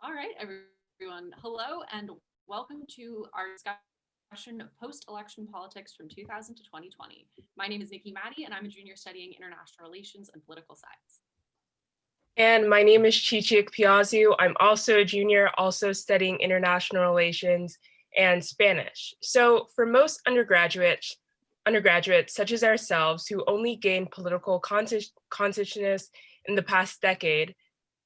All right, everyone. Hello and welcome to our discussion of post-election politics from 2000 to 2020. My name is Nikki Maddie and I'm a junior studying international relations and political science. And my name is Chichik Piazu. I'm also a junior, also studying international relations and Spanish. So for most undergraduates, undergraduates such as ourselves who only gained political consciousness in the past decade,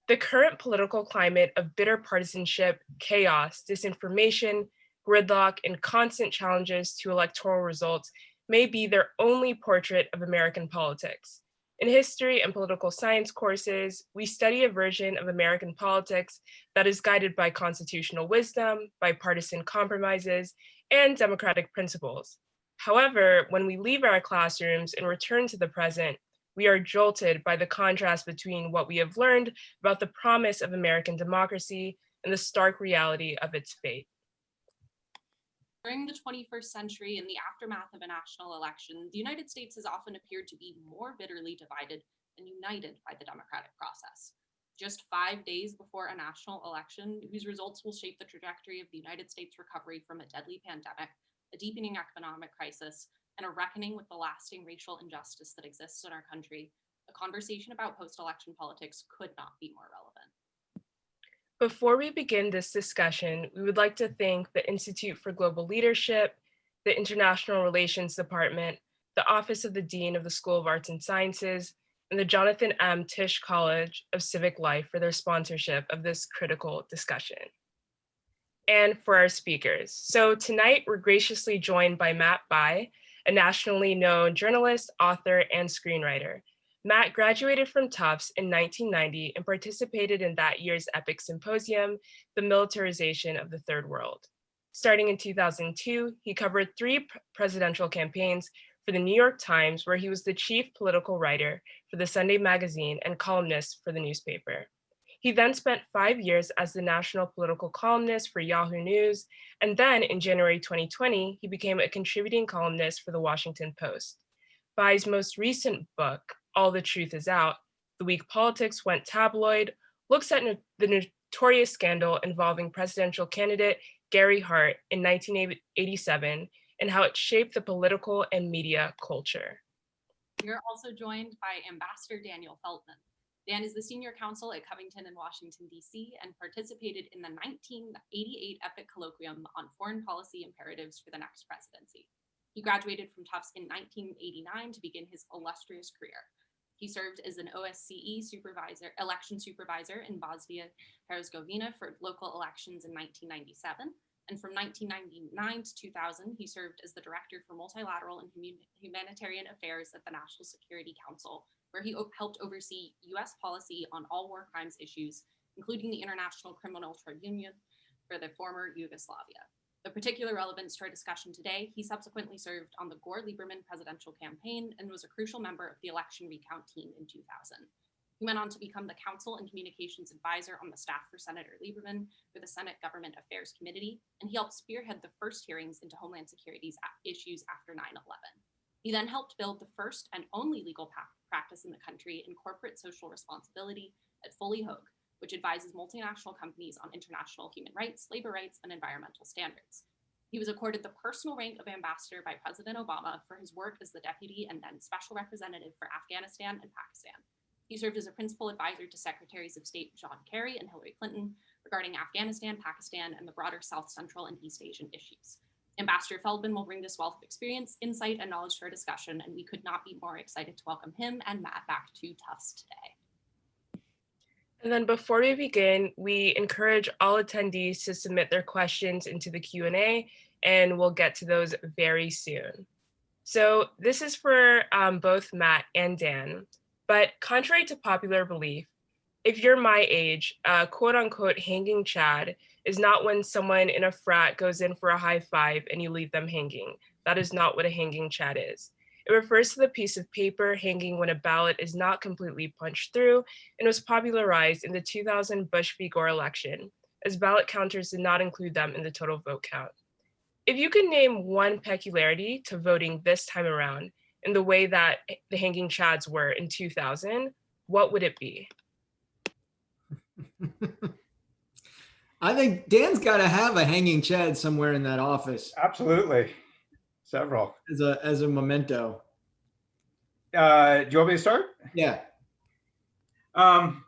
the current political climate of bitter partisanship, chaos, disinformation, gridlock, and constant challenges to electoral results may be their only portrait of American politics. In history and political science courses, we study a version of American politics that is guided by constitutional wisdom, bipartisan compromises, and democratic principles. However, when we leave our classrooms and return to the present, we are jolted by the contrast between what we have learned about the promise of American democracy and the stark reality of its fate. During the 21st century, in the aftermath of a national election, the United States has often appeared to be more bitterly divided than united by the democratic process. Just five days before a national election, whose results will shape the trajectory of the United States recovery from a deadly pandemic, a deepening economic crisis, and a reckoning with the lasting racial injustice that exists in our country, a conversation about post-election politics could not be more relevant. Before we begin this discussion, we would like to thank the Institute for Global Leadership, the International Relations Department, the Office of the Dean of the School of Arts and Sciences, and the Jonathan M. Tisch College of Civic Life for their sponsorship of this critical discussion. And for our speakers. So tonight we're graciously joined by Matt Bai, a nationally known journalist, author, and screenwriter. Matt graduated from Tufts in 1990 and participated in that year's EPIIC symposium, The Militarization of the Third World. Starting in 2002, he covered three presidential campaigns for the New York Times, where he was the chief political writer for the Sunday magazine and columnist for the newspaper. He then spent five years as the national political columnist for Yahoo News, and then in January 2020, he became a contributing columnist for the Washington Post. Bai's most recent book, All the Truth Is Out, The Week Politics Went Tabloid, looks at the notorious scandal involving presidential candidate Gary Hart in 1987 and how it shaped the political and media culture. Are also joined by Ambassador Daniel Feldman. Dan is the senior counsel at Covington in Washington, D.C., and participated in the 1988 EPIIC Colloquium on Foreign Policy Imperatives for the Next Presidency. He graduated from Tufts in 1989 to begin his illustrious career. He served as an OSCE supervisor, election supervisor in Bosnia Herzegovina for local elections in 1997. And from 1999 to 2000, he served as the director for multilateral and humanitarian affairs at the National Security Council where he helped oversee US policy on all war crimes issues, including the International Criminal Tribunal for the former Yugoslavia. Of particular relevance to our discussion today, he subsequently served on the Gore Lieberman presidential campaign and was a crucial member of the election recount team in 2000. He went on to become the counsel and communications advisor on the staff for Senator Lieberman for the Senate Government Affairs Committee, and he helped spearhead the first hearings into Homeland Security's issues after 9-11. He then helped build the first and only legal path practice in the country in corporate social responsibility at Foley Hoag, which advises multinational companies on international human rights, labor rights, and environmental standards. He was accorded the personal rank of ambassador by President Obama for his work as the deputy and then special representative for Afghanistan and Pakistan. He served as a principal advisor to Secretaries of State John Kerry and Hillary Clinton regarding Afghanistan, Pakistan, and the broader South Central and East Asian issues. Ambassador Feldman will bring this wealth of experience, insight, and knowledge to our discussion, and we could not be more excited to welcome him and Matt back to Tufts today. And then before we begin, we encourage all attendees to submit their questions into the Q&A, and we'll get to those very soon. So this is for um, both Matt and Dan, but contrary to popular belief, if you're my age, uh, quote unquote hanging Chad is not when someone in a frat goes in for a high five and you leave them hanging. That is not what a hanging Chad is. It refers to the piece of paper hanging when a ballot is not completely punched through and was popularized in the 2000 Bush v. Gore election, as ballot counters did not include them in the total vote count. If you could name one peculiarity to voting this time around in the way that the hanging chads were in 2000, what would it be? I think Dan's got to have a hanging chad somewhere in that office Absolutely. Several. as a as a memento. Uh, do you want me to start? Yeah. Um,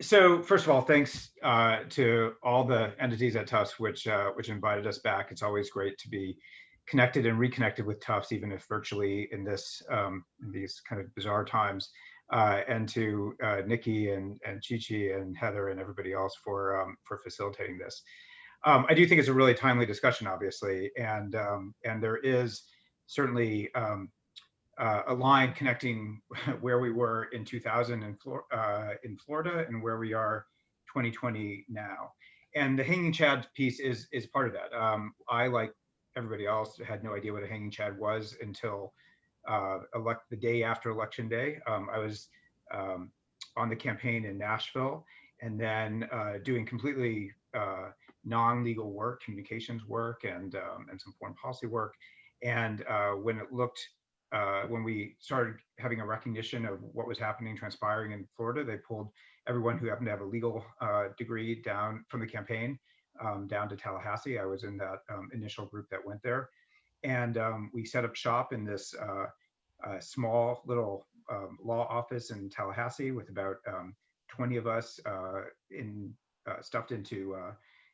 so first of all, thanks uh, to all the entities at Tufts which uh, which invited us back. It's always great to be connected and reconnected with Tufts, even if virtually in this um, in these kind of bizarre times. Uh, and to uh, Nikki and and Chichi and Heather and everybody else for um, for facilitating this. Um, I do think it's a really timely discussion, obviously, and um, and there is certainly um, uh, a line connecting where we were in 2000 in, Flor- uh, in Florida and where we are 2020 now. And the hanging chad piece is is part of that. Um, I, like everybody else, had no idea what a hanging chad was until uh, elect the day after election day. Um, I was um, on the campaign in Nashville and then uh, doing completely uh, non-legal work, communications work, and um, and some foreign policy work. And uh, when it looked uh, when we started having a recognition of what was happening, transpiring in Florida, they pulled everyone who happened to have a legal uh, degree down from the campaign um, down to Tallahassee. I was in that um, initial group that went there. And um, we set up shop in this uh, uh, small little um, law office in Tallahassee with about um, 20 of us uh, in uh, stuffed into uh,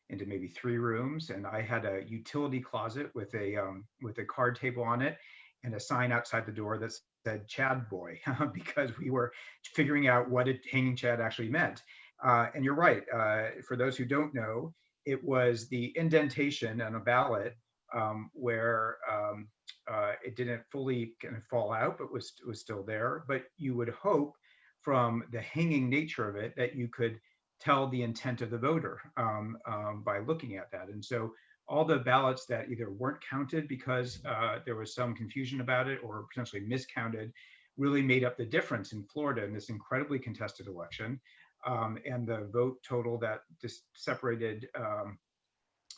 into maybe three rooms. And I had a utility closet with a um, with a card table on it and a sign outside the door that said Chad Boy because we were figuring out what a hanging Chad actually meant. Uh, and you're right. Uh, for those who don't know, it was the indentation on a ballot um, where um, uh, it didn't fully kind of fall out, but was was still there. But you would hope from the hanging nature of it that you could tell the intent of the voter um, um, by looking at that. And so all the ballots that either weren't counted because uh, there was some confusion about it or potentially miscounted really made up the difference in Florida in this incredibly contested election. Um, and the vote total that just separated um,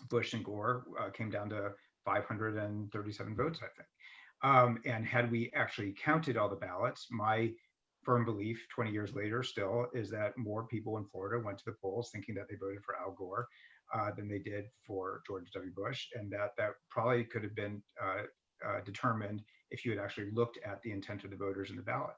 Bush and Gore uh, came down to 537 votes, I think. Um, and had we actually counted all the ballots, my firm belief 20 years later still is that more people in Florida went to the polls thinking that they voted for Al Gore uh, than they did for George W. Bush, and that that probably could have been uh, uh, determined if you had actually looked at the intent of the voters in the ballot.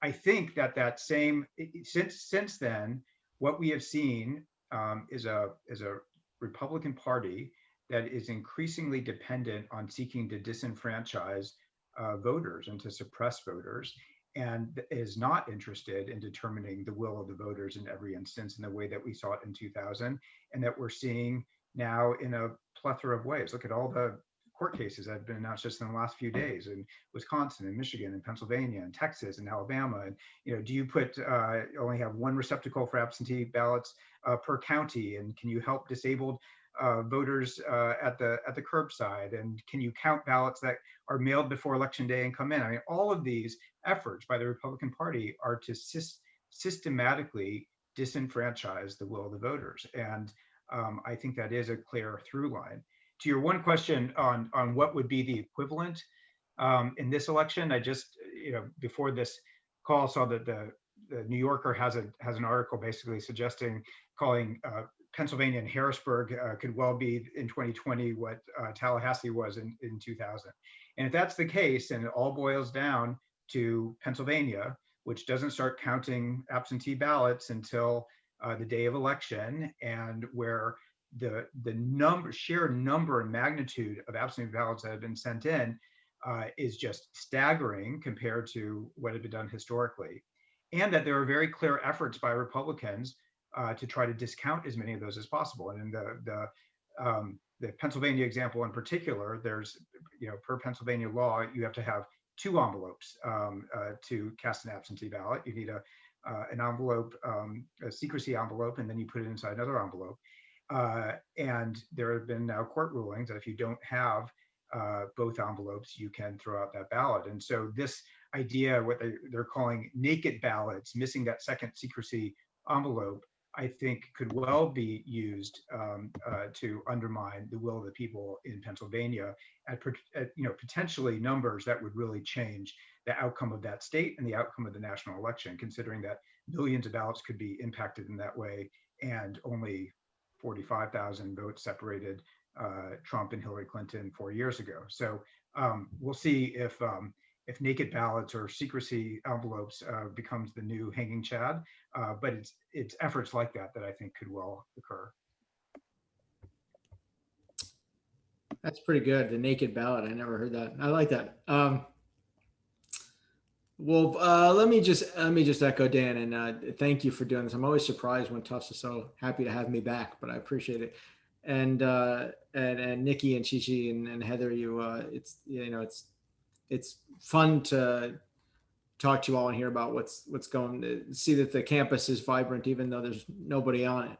I think that that same since since then, what we have seen um, is a is a Republican Party that is increasingly dependent on seeking to disenfranchise uh, voters and to suppress voters and is not interested in determining the will of the voters in every instance in the way that we saw it in 2000 and that we're seeing now in a plethora of ways. Look at all the court cases that have been announced just in the last few days in Wisconsin and Michigan and Pennsylvania and Texas and Alabama. And, you know, do you put, uh, only have one receptacle for absentee ballots uh, per county? And can you help disabled uh, voters uh, at the at the curbside? And can you count ballots that are mailed before election day and come in? I mean, all of these efforts by the Republican Party are to sys- systematically disenfranchise the will of the voters. And um, I think that is a clear through line. To your one question on on what would be the equivalent um, in this election, I just you know before this call saw that the the New Yorker has a has an article basically suggesting calling uh, Pennsylvania and Harrisburg uh, could well be in 2020 what uh, Tallahassee was in, in 2000. And if that's the case, and it all boils down to Pennsylvania, which doesn't start counting absentee ballots until uh, the day of election, and where the the number, sheer number and magnitude of absentee ballots that have been sent in uh, is just staggering compared to what had been done historically, and that there are very clear efforts by Republicans uh, to try to discount as many of those as possible. And in the the um, the Pennsylvania example in particular, there's you know per Pennsylvania law you have to have two envelopes um, uh, to cast an absentee ballot. You need a uh, an envelope, um, a secrecy envelope, and then you put it inside another envelope. Uh, and there have been now court rulings that if you don't have uh, both envelopes, you can throw out that ballot. And so this idea, what they, they're calling naked ballots, missing that second secrecy envelope, I think could well be used um, uh, to undermine the will of the people in Pennsylvania at, at, you know potentially numbers that would really change the outcome of that state and the outcome of the national election, considering that millions of ballots could be impacted in that way and only 45,000 votes separated uh, Trump and Hillary Clinton four years ago. So um, we'll see if um, if naked ballots or secrecy envelopes uh, becomes the new hanging chad. Uh, but it's it's efforts like that that I think could well occur. That's pretty good. The naked ballot. I never heard that. I like that. Um, well, uh, let me just let me just echo Dan and uh, thank you for doing this. I'm always surprised when Tufts is so happy to have me back, but I appreciate it. And uh, and and Nikki and Chichi and, and Heather, you uh, it's you know it's it's fun to talk to you all and hear about what's what's going. To see that the campus is vibrant, even though there's nobody on it.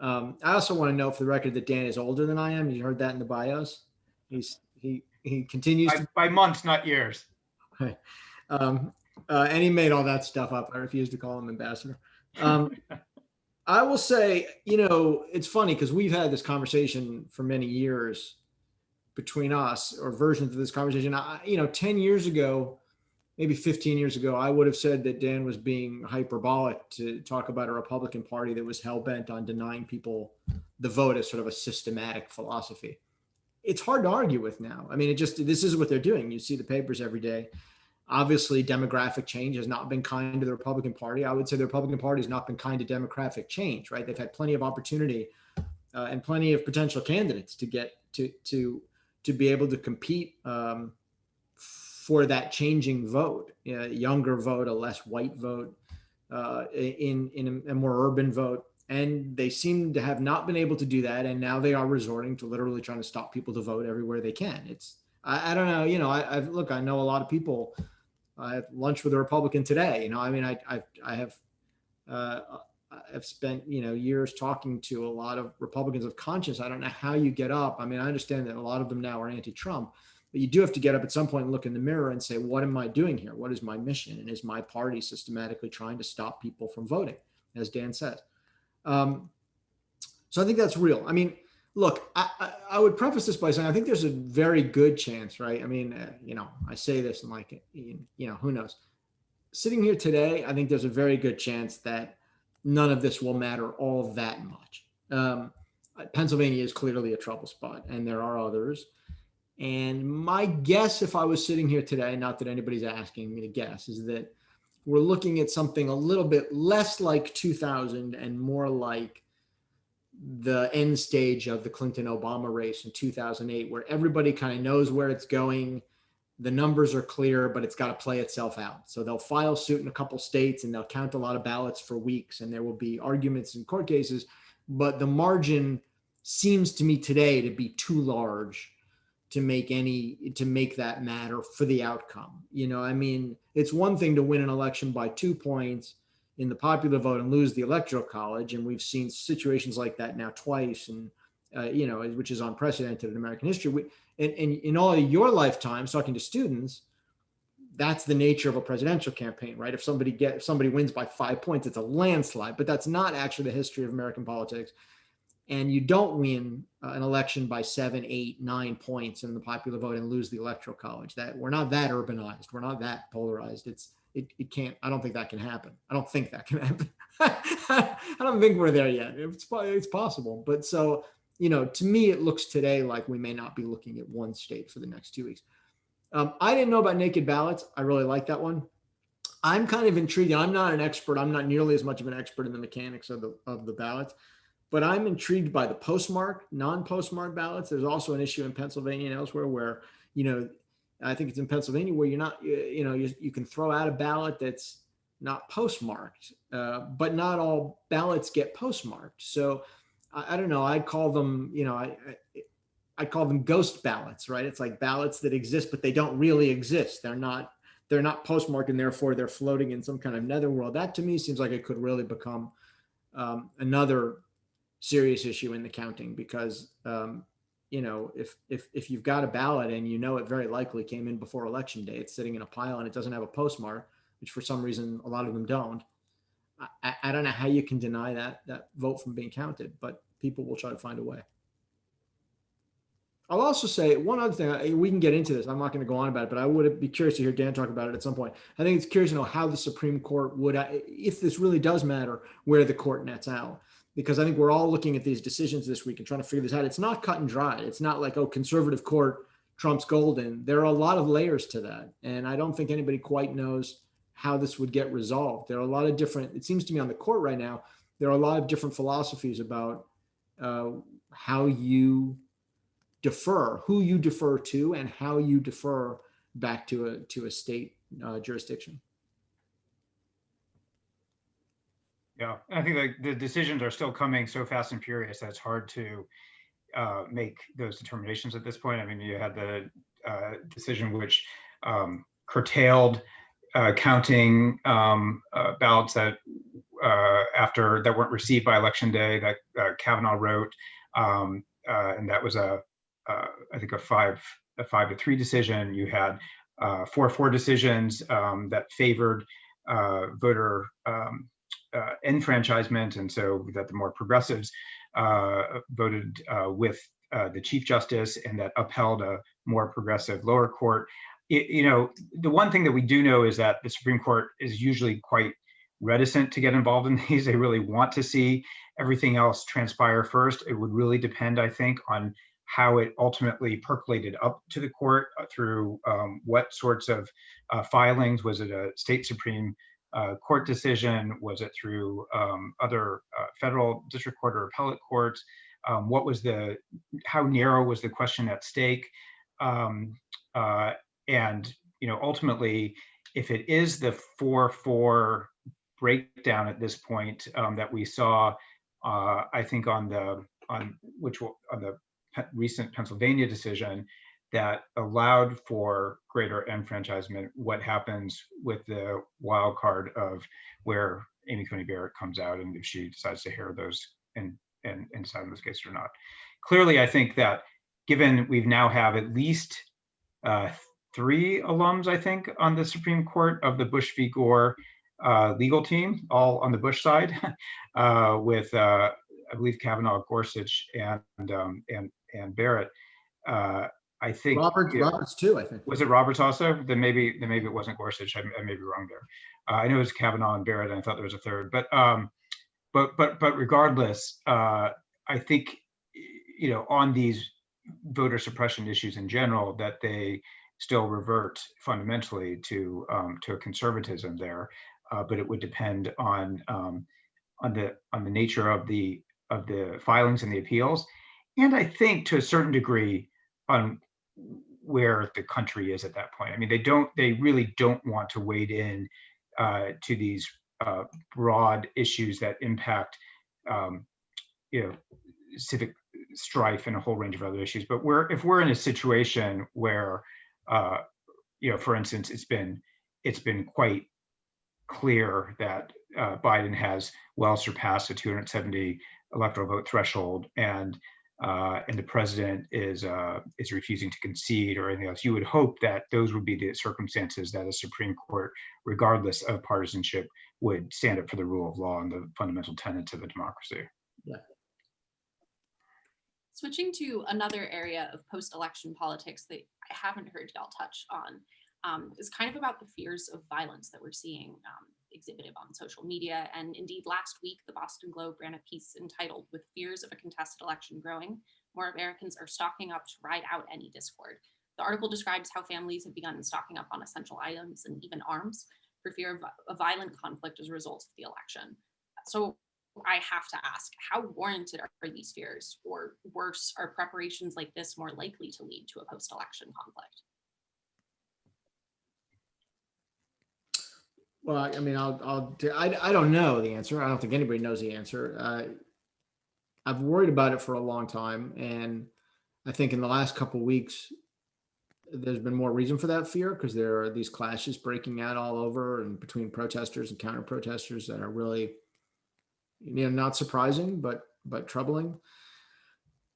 Um, I also want to know for the record that Dan is older than I am. You heard that in the bios. He's he he continues By, to by months, not years. um, uh, and he made all that stuff up. I refuse to call him ambassador. Um, I will say, you know, it's funny because we've had this conversation for many years between us, or versions of this conversation. I, you know, ten years ago, maybe fifteen years ago, I would have said that Dan was being hyperbolic to talk about a Republican Party that was hell bent on denying people the vote as sort of a systematic philosophy. It's hard to argue with now. I mean, it just this is what they're doing. You see the papers every day obviously demographic change has not been kind to the Republican Party. I would say the Republican Party has not been kind to demographic change, right? They've had plenty of opportunity uh, and plenty of potential candidates to get to to to be able to compete um, for that changing vote, younger vote, a less white vote, uh, in in a, a more urban vote. And they seem to have not been able to do that, and now they are resorting to literally trying to stop people to vote everywhere they can. It's I, I don't know, you know, I, I've look, I know a lot of people I had lunch with a Republican today. You know, I mean, I I, I have uh, I've spent you know years talking to a lot of Republicans of conscience. I don't know how you get up. I mean, I understand that a lot of them now are anti-Trump, but you do have to get up at some point and look in the mirror and say, what am I doing here? What is my mission? And is my party systematically trying to stop people from voting, as Dan said? Um, so I think that's real. I mean, look, I, I, would preface this by saying I think there's a very good chance, right? I mean, uh, you know, I say this and like, you know, who knows? Sitting here today, I think there's a very good chance that none of this will matter all that much. Um, Pennsylvania is clearly a trouble spot, and there are others. And my guess, if I was sitting here today, not that anybody's asking me to guess, is that we're looking at something a little bit less like 2000 and more like the end stage of the Clinton Obama race in 2008, where everybody kind of knows where it's going. The numbers are clear, but it's got to play itself out. So they'll file suit in a couple states and they'll count a lot of ballots for weeks, and there will be arguments in court cases. But the margin seems to me today to be too large to make any to make that matter for the outcome. You know, I mean, it's one thing to win an election by two points in the popular vote and lose the electoral college. And we've seen situations like that now twice, and uh, you know, which is unprecedented in American history. We, and, and in all your lifetimes, talking to students, that's the nature of a presidential campaign, right? If somebody get if somebody wins by five points, it's a landslide. But that's not actually the history of American politics. And you don't win uh, an election by seven, eight, nine points in the popular vote and lose the electoral college. That we're not that urbanized. We're not that polarized. It's it, it can't, I don't think that can happen. I don't think that can happen. I don't think we're there yet. It's, it's possible. But so, you know, to me, it looks today like we may not be looking at one state for the next two weeks. Um, I didn't know about naked ballots. I really like that one. I'm kind of intrigued. I'm not an expert. I'm not nearly as much of an expert in the mechanics of the of the ballots, but I'm intrigued by the postmark, non-postmark ballots. There's also an issue in Pennsylvania and elsewhere where you know I think it's in Pennsylvania where you're not, you know, you, you can throw out a ballot that's not postmarked, uh, but not all ballots get postmarked. So I, I, don't know. I call them, you know, I, I, I call them ghost ballots, right? It's like ballots that exist, but they don't really exist. They're not, they're not postmarked and therefore they're floating in some kind of netherworld. That to me seems like it could really become um, another serious issue in the counting because um, you know, if if if you've got a ballot and you know it very likely came in before election day, it's sitting in a pile and it doesn't have a postmark, which for some reason a lot of them don't. I, I don't know how you can deny that that vote from being counted, but people will try to find a way. I'll also say one other thing. We can get into this. I'm not going to go on about it, but I would be curious to hear Dan talk about it at some point. I think it's curious to know how the Supreme Court would, if this really does matter, where the court nets out. Because I think we're all looking at these decisions this week and trying to figure this out. It's not cut and dry. It's not like, oh, conservative court trumps golden. There are a lot of layers to that. And I don't think anybody quite knows how this would get resolved. There are a lot of different, it seems to me on the court right now, there are a lot of different philosophies about uh, how you defer, who you defer to and how you defer back to a, to a state uh, jurisdiction. Yeah, I think the decisions are still coming so fast and furious that it's hard to uh, make those determinations at this point. I mean, you had the uh, decision which um, curtailed uh, counting um, uh, ballots that uh, after that weren't received by election day that uh, Kavanaugh wrote, um, and that was a I think a five a five to three decision. You had four four decisions um, that favored voter um, uh, enfranchisement, and so that the more progressives uh, voted uh, with uh, the chief justice, and that upheld a more progressive lower court. It, you know, the one thing that we do know is that the Supreme Court is usually quite reticent to get involved in these. They really want to see everything else transpire first. It would really depend, I think, on how it ultimately percolated up to the court through um, what sorts of uh, filings. Was it a state Supreme uh, Court decision? Was it through um, other uh, federal district court or appellate courts? Um, what was the, how narrow was the question at stake? Um, uh, and, you know, ultimately, if it is the 4-4 breakdown at this point um, that we saw, uh, I think on the, on which, will- on the recent Pennsylvania decision that allowed for greater enfranchisement, what happens with the wild card of where Amy Coney Barrett comes out and if she decides to hear those and, and, and decide on those cases or not. Clearly, I think that given we've now have at least uh, three alums, I think, on the Supreme Court of the Bush v. Gore uh, legal team, all on the Bush side, uh, with uh, I believe Kavanaugh, Gorsuch, and um, and and Barrett. I think Robert, you Roberts too, I think. was it Roberts also? Then maybe then maybe it wasn't Gorsuch. I, I may be wrong there. Uh, I know it was Kavanaugh and Barrett, and I thought there was a third. But um, but but but regardless, uh, I think you know on these voter suppression issues in general that they still revert fundamentally to um, to a conservatism there. Uh, but it would depend on um, on the on the nature of the of the filings and the appeals, and I think to a certain degree on where the country is at that point. I mean, they don't, they really don't want to wade in uh, to these uh, broad issues that impact, um, you know, civic strife and a whole range of other issues. But we're, if we're in a situation where, uh, you know, for instance, it's been, it's been quite clear that uh, Biden has well surpassed the 270 electoral vote threshold and uh, and the president is uh, is refusing to concede or anything else, you would hope that those would be the circumstances that a Supreme Court, regardless of partisanship, would stand up for the rule of law and the fundamental tenets of a democracy. Yeah. Switching to another area of post-election politics that I haven't heard y'all touch on um, is kind of about the fears of violence that we're seeing um, exhibited on social media. And indeed, last week, the Boston Globe ran a piece entitled With Fears of a Contested Election Growing, More Americans Are Stocking Up to Ride Out Any Discord. The article describes how families have begun stocking up on essential items and even arms for fear of a violent conflict as a result of the election. So I have to ask, how warranted are these fears? Or worse, are preparations like this more likely to lead to a post-election conflict? Well, I mean, I'll, I'll, I, I don't know the answer. I don't think anybody knows the answer. Uh, I've worried about it for a long time. And I think in the last couple of weeks, there's been more reason for that fear because there are these clashes breaking out all over and between protesters and counter protesters that are really, you know, not surprising, but, but troubling.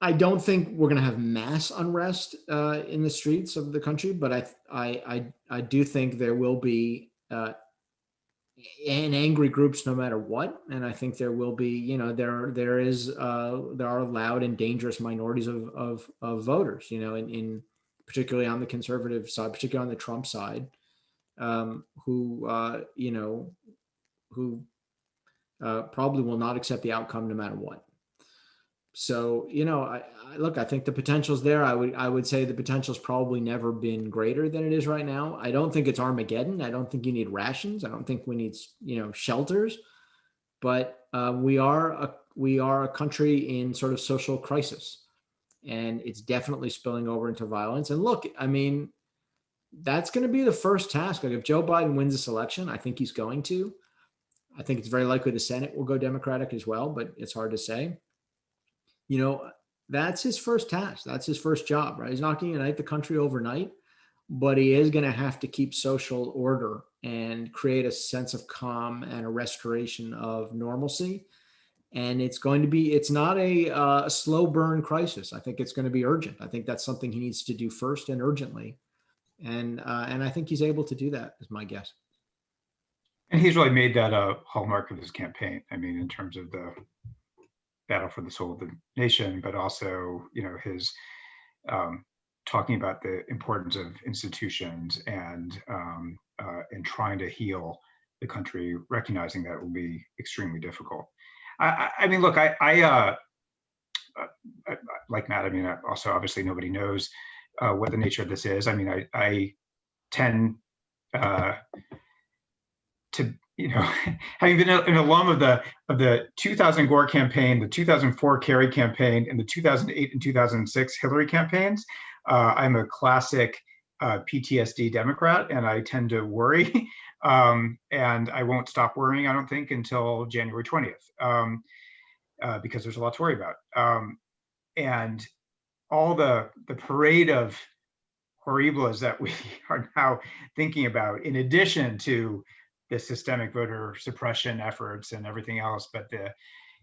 I don't think we're going to have mass unrest uh, in the streets of the country, but I, I, I, I do think there will be uh, and angry groups no matter what and i think there will be you know there there is uh there are loud and dangerous minorities of of, of voters you know in, in particularly on the conservative side particularly on the trump side um who uh you know who uh, probably will not accept the outcome no matter what. So, you know, I, I look, I think the potential's there. I would, I would say the potential's probably never been greater than it is right now. I don't think it's Armageddon. I don't think you need rations. I don't think we need, you know, shelters. But uh, we are a, we are a country in sort of social crisis, and it's definitely spilling over into violence. And look, I mean, that's going to be the first task. Like if Joe Biden wins this election, I think he's going to. I think it's very likely the Senate will go Democratic as well, but it's hard to say. You know, that's his first task. That's his first job, right? He's not going to unite the country overnight, but he is going to have to keep social order and create a sense of calm and a restoration of normalcy. And it's going to be, it's not a, uh, a slow burn crisis. I think it's going to be urgent. I think that's something he needs to do first and urgently. And, uh, and I think he's able to do that is my guess. And he's really made that a hallmark of his campaign. I mean, in terms of the battle for the soul of the nation, but also, you know, his um, talking about the importance of institutions and um, uh, and trying to heal the country, recognizing that it will be extremely difficult. I, I, I mean, look, I, I uh, uh, like Matt. I mean, also obviously nobody knows uh, what the nature of this is. I mean, I, I tend uh, to you know, having been an alum of the of the 2000 Gore campaign, the 2004 Kerry campaign, and the 2008 and 2006 Hillary campaigns, uh, I'm a classic uh, PTSD Democrat, and I tend to worry, um, and I won't stop worrying. I don't think until January 20th, um, uh, because there's a lot to worry about, um, and all the the parade of horribles that we are now thinking about, in addition to the systemic voter suppression efforts and everything else, but the,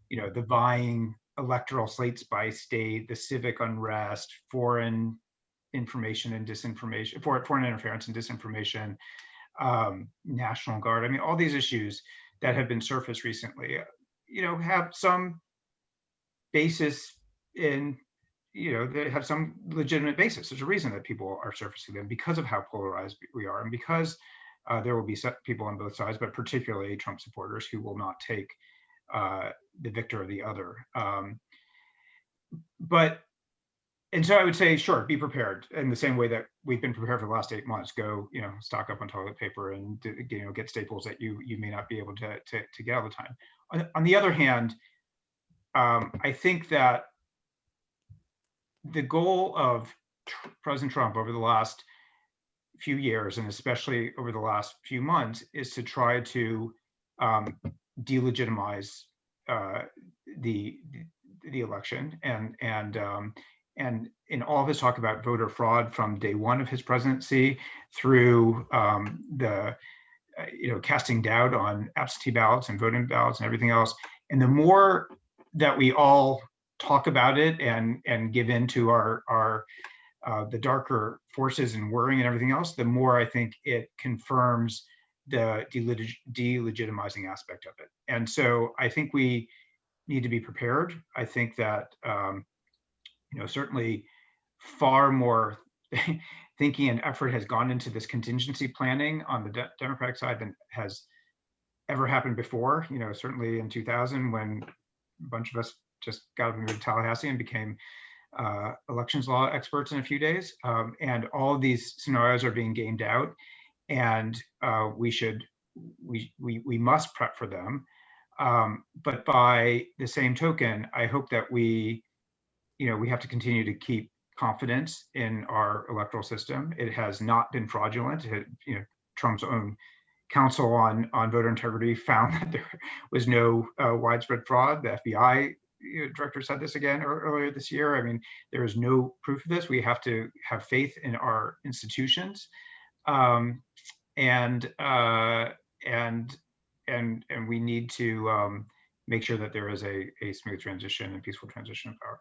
you know, the vying electoral slates by state, the civic unrest, foreign information and disinformation, for foreign interference and disinformation, um, National Guard. I mean, all these issues that have been surfaced recently, you know, have some basis in, you know, they have some legitimate basis. There's a reason that people are surfacing them because of how polarized we are and because uh, there will be people on both sides, but particularly Trump supporters who will not take uh, the victor of the other. Um, but, and so I would say, sure, be prepared in the same way that we've been prepared for the last eight months. Go, you know, stock up on toilet paper and you know get staples that you you may not be able to to, to get all the time. On, on the other hand, um, I think that the goal of President Trump over the last few years, and especially over the last few months, is to try to um, delegitimize uh, the the election. And and um, and in all of his talk about voter fraud from day one of his presidency through um, the uh, you know casting doubt on absentee ballots and voting ballots and everything else, and the more that we all talk about it and and give in to our our uh, the darker forces and worrying and everything else, the more I think it confirms the delegitimizing aspect of it. And so I think we need to be prepared. I think that, um, you know, certainly far more thinking and effort has gone into this contingency planning on the de Democratic side than has ever happened before. You know, certainly in 2000 when a bunch of us just got up and moved to Tallahassee and became uh, elections law experts in a few days. Um, and all of these scenarios are being gamed out and uh, we should, we, we, we must prep for them. Um, but by the same token, I hope that we, you know, we have to continue to keep confidence in our electoral system. It has not been fraudulent. It, you know, Trump's own council on on voter integrity found that there was no uh, widespread fraud. The FBI director said this again earlier this year. I mean, there is no proof of this. We have to have faith in our institutions, um, and uh, and and and we need to um, make sure that there is a a smooth transition and peaceful transition of power.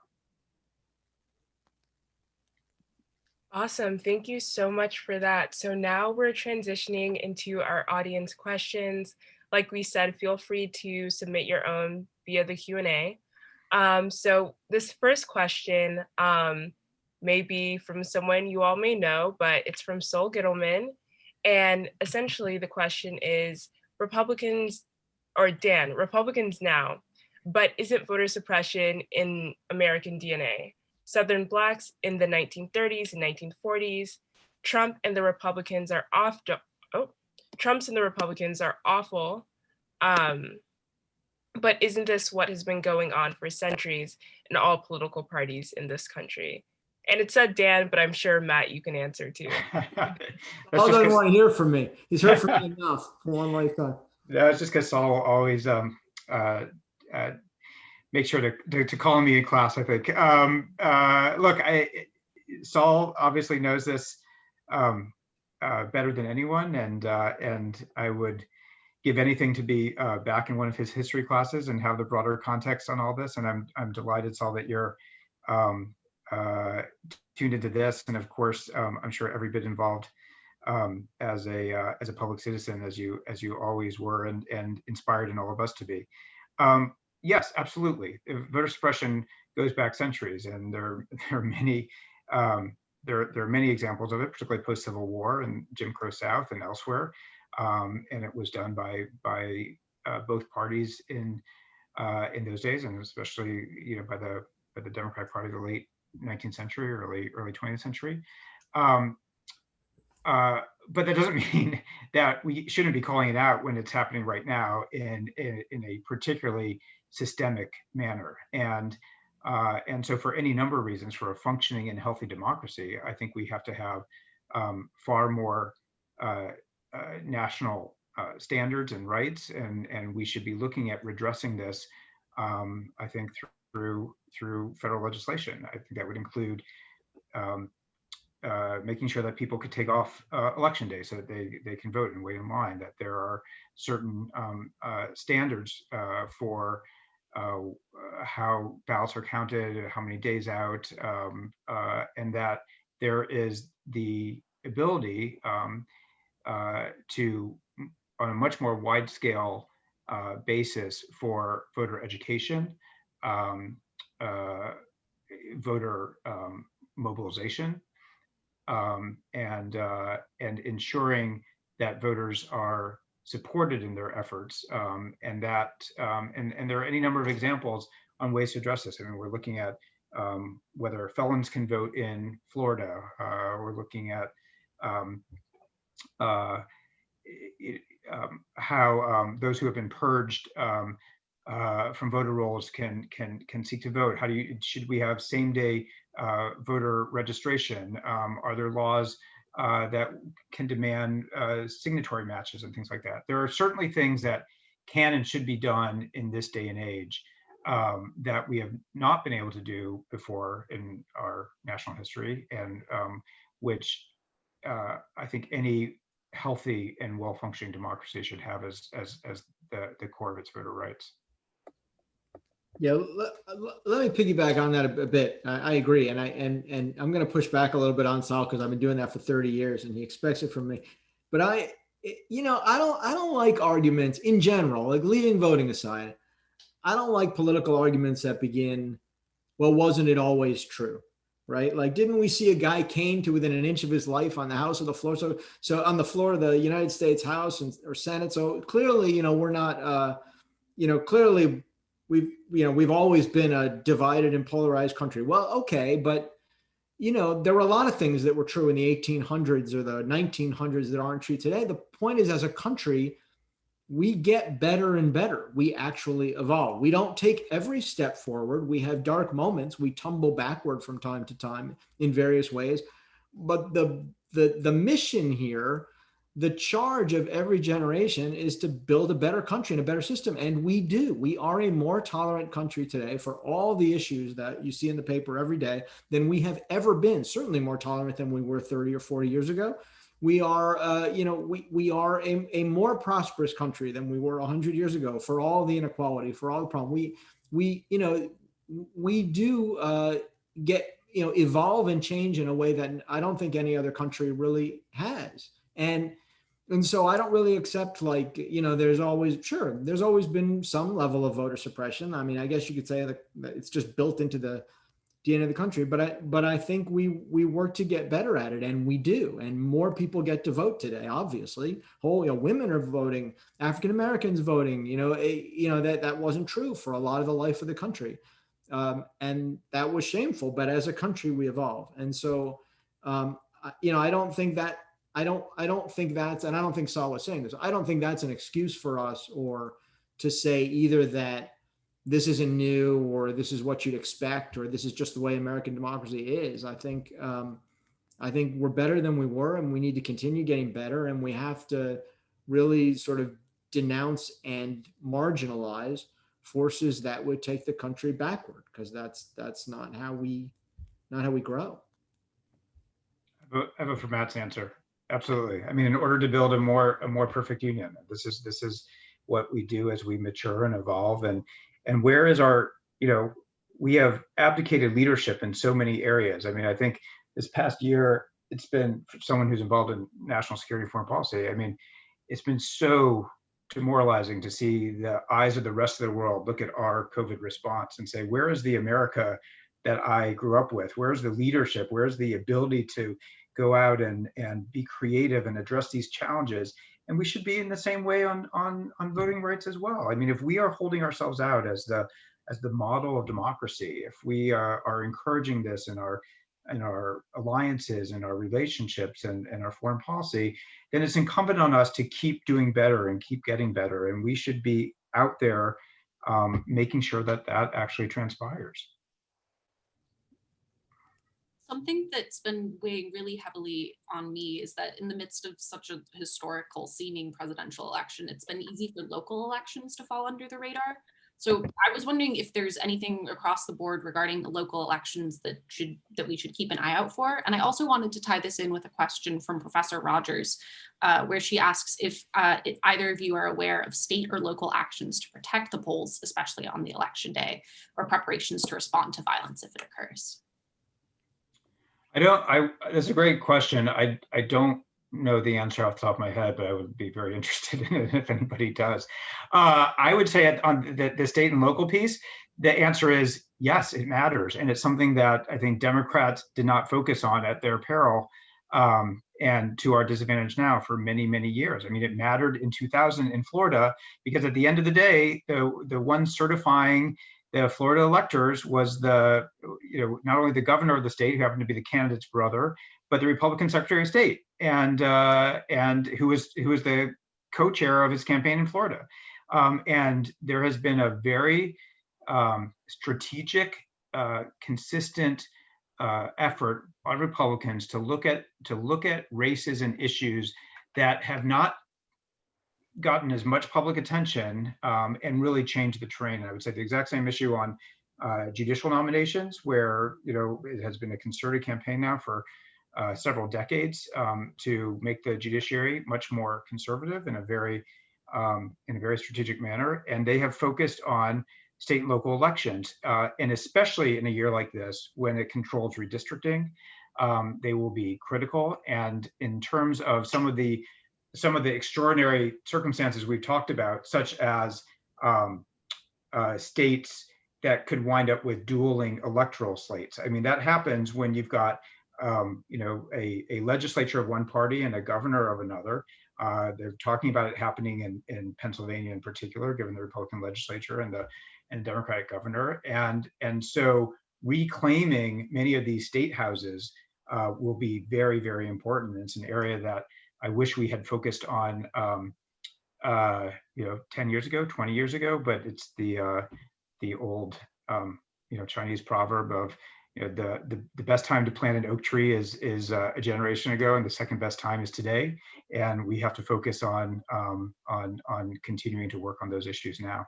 Awesome. Thank you so much for that. So now we're transitioning into our audience questions. Like we said, feel free to submit your own via the Q&A. Um, so this first question um, may be from someone you all may know, but it's from Sol Gittleman. And essentially the question is, Republicans or Dan, Republicans now, but isn't voter suppression in American DNA? Southern Blacks in the 1930s and 1940s, Trump and the Republicans are off, oh, Trump's and the Republicans are awful. Um, but isn't this what has been going on for centuries in all political parties in this country? And it said Dan, but I'm sure Matt, you can answer too. That's Paul doesn't 'cause- want to hear from me. He's heard from me enough for one lifetime. That's just because Sol will always um, uh, uh, make sure to, to, to call me in class, I think. Um, uh, look, I, Sol obviously knows this um, uh, better than anyone, and uh, and I would give anything to be uh, back in one of his history classes and have the broader context on all this. And I'm I'm delighted, Sol, that you're um, uh, tuned into this, and of course, um, I'm sure every bit involved um, as a uh, as a public citizen as you as you always were and and inspired in all of us to be. Um, yes, absolutely. Uh, Voter suppression goes back centuries, and there there are many um, there there are many examples of it, particularly post Civil War and Jim Crow South and elsewhere. Um, and it was done by by uh, both parties in uh, in those days, and especially you know by the by the Democratic Party of the late 19th century, early early 20th century. Um, uh, but that doesn't mean that we shouldn't be calling it out when it's happening right now in in, in a particularly systemic manner. And uh, and so, for any number of reasons, for a functioning and healthy democracy, I think we have to have um, far more uh, national uh, standards and rights, and and we should be looking at redressing this. Um, I think through through federal legislation. I think that would include um, uh, making sure that people could take off uh, election day so that they, they can vote and wait in line, that there are certain um, uh, standards uh, for uh, how ballots are counted, how many days out, um, uh, and that there is the ability um, uh, to, on a much more wide scale uh, basis for voter education, um, uh, voter um, mobilization, um, and uh, and ensuring that voters are supported in their efforts, um, and that um, and and there are any number of examples on ways to address this. I mean, we're looking at um, whether felons can vote in Florida. Uh, we're looking at um, uh, it, um, how um, those who have been purged um, uh, from voter rolls can can can seek to vote. How do you should we have same day uh, voter registration? Um, are there laws uh, that can demand uh, signatory matches and things like that? There are certainly things that can and should be done in this day and age um, that we have not been able to do before in our national history, and which uh, I think any healthy and well-functioning democracy should have as as as the the core of its voter rights. Yeah, let, let me piggyback on that a, a bit. I, I agree, and I and and I'm going to push back a little bit on Sol because I've been doing that for 30 years, and he expects it from me. But I, you know, I don't I don't like arguments in general, like leaving voting aside. I don't like political arguments that begin, well, wasn't it always true? Right? Like, didn't we see a guy cane to within an inch of his life on the House of the floor? So, so on the floor of the United States House and or Senate. So clearly, you know, we're not, uh, you know, clearly we've you know we've always been a divided and polarized country well okay but you know there were a lot of things that were true in the 1800s or the 1900s that aren't true today the point is as a country we get better and better we actually evolve we don't take every step forward we have dark moments we tumble backward from time to time in various ways but the the the mission here the charge of every generation is to build a better country and a better system. And we do. We are a more tolerant country today for all the issues that you see in the paper every day than we have ever been. Certainly more tolerant than we were 30 or 40 years ago. We are, uh, you know, we, we are a, a more prosperous country than we were 100 years ago for all the inequality, for all the problem. We, we, you know, we do uh, get, you know, evolve and change in a way that I don't think any other country really has. And and so I don't really accept like, you know, there's always, sure, there's always been some level of voter suppression. I mean, I guess you could say that it's just built into the DNA of the country. But I, but I think we we work to get better at it, and we do. And more people get to vote today. Obviously, whole you know, women are voting, African Americans voting. You know, eh, you know that that wasn't true for a lot of the life of the country, um, and that was shameful. But as a country, we evolve, and so um, I- you know, I don't think that I don't I don't think that's and I don't think Sol was saying this. I don't think that's an excuse for us or to say either that this isn't new or this is what you'd expect or this is just the way American democracy is. I think um, I think we're better than we were and we need to continue getting better and we have to really sort of denounce and marginalize forces that would take the country backward because that's that's not how we not how we grow. I I vote for Matt's answer. Absolutely. I mean, in order to build a more, a more perfect union, this is, this is what we do as we mature and evolve and, and where is our, you know, we have abdicated leadership in so many areas. I mean, I think this past year, it's been for someone who's involved in national security foreign policy. I mean, it's been so demoralizing to see the eyes of the rest of the world look at our COVID response and say, where is the America that I grew up with? Where's the leadership? Where's the ability to go out and and be creative and address these challenges and we should be in the same way on on on voting rights as well. I mean if we are holding ourselves out as the as the model of democracy if we are, are encouraging this in our in our alliances and our relationships and, and our foreign policy then it's incumbent on us to keep doing better and keep getting better. And we should be out there um, making sure that that actually transpires Something that's been weighing really heavily on me is that in the midst of such a historical seeming presidential election, it's been easy for local elections to fall under the radar. So I was wondering if there's anything across the board regarding the local elections that should that we should keep an eye out for. And I also wanted to tie this in with a question from Professor Rogers, uh, where she asks if, uh, if either of you are aware of state or local actions to protect the polls, especially on the election day, or preparations to respond to violence if it occurs. I don't, I, that's a great question. I, I don't know the answer off the top of my head, but I would be very interested in it if anybody does. Uh, I would say on the, the state and local piece, the answer is yes, it matters. And it's something that I think Democrats did not focus on at their peril um, and to our disadvantage now for many, many years. I mean, it mattered in 2000 in Florida because at the end of the day, the, the one certifying the Florida electors was the, you know, not only the governor of the state, who happened to be the candidate's brother, but the Republican Secretary of State, and uh, and who was who was the co-chair of his campaign in Florida. Um, and there has been a very um, strategic, uh, consistent uh, effort by Republicans to look at to look at races and issues that have not gotten as much public attention um, and really changed the train. And I would say the exact same issue on uh, judicial nominations, where you know it has been a concerted campaign now for uh, several decades um, to make the judiciary much more conservative in a very um, in a very strategic manner. And they have focused on state and local elections, uh, and especially in a year like this when it controls redistricting, um, they will be critical. And in terms of some of the some of the extraordinary circumstances we've talked about, such as um, uh, states that could wind up with dueling electoral slates. I mean, that happens when you've got, um, you know, a, a legislature of one party and a governor of another. Uh, they're talking about it happening in, in Pennsylvania in particular, given the Republican legislature and the and Democratic governor. And, and so reclaiming many of these state houses uh, will be very, very important. It's an area that I wish we had focused on, um, uh, you know, 10 years ago, 20 years ago, but it's the, uh, the old, um, you know, Chinese proverb of, you know, the, the, the best time to plant an oak tree is, is uh, a generation ago and the second best time is today. And we have to focus on, um, on, on continuing to work on those issues now.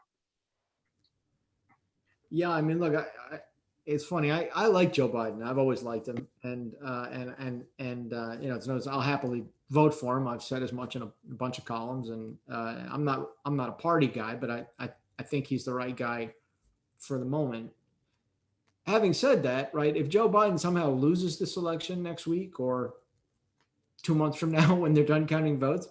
Yeah, I mean, look, I, I, it's funny. I, I like Joe Biden. I've always liked him, and uh, and and and uh, you know, it's no, I'll happily vote for him. I've said as much in a, bunch of columns, and uh, I'm not I'm not a party guy, but I, I I think he's the right guy for the moment. Having said that, right, if Joe Biden somehow loses this election next week or two months from now when they're done counting votes,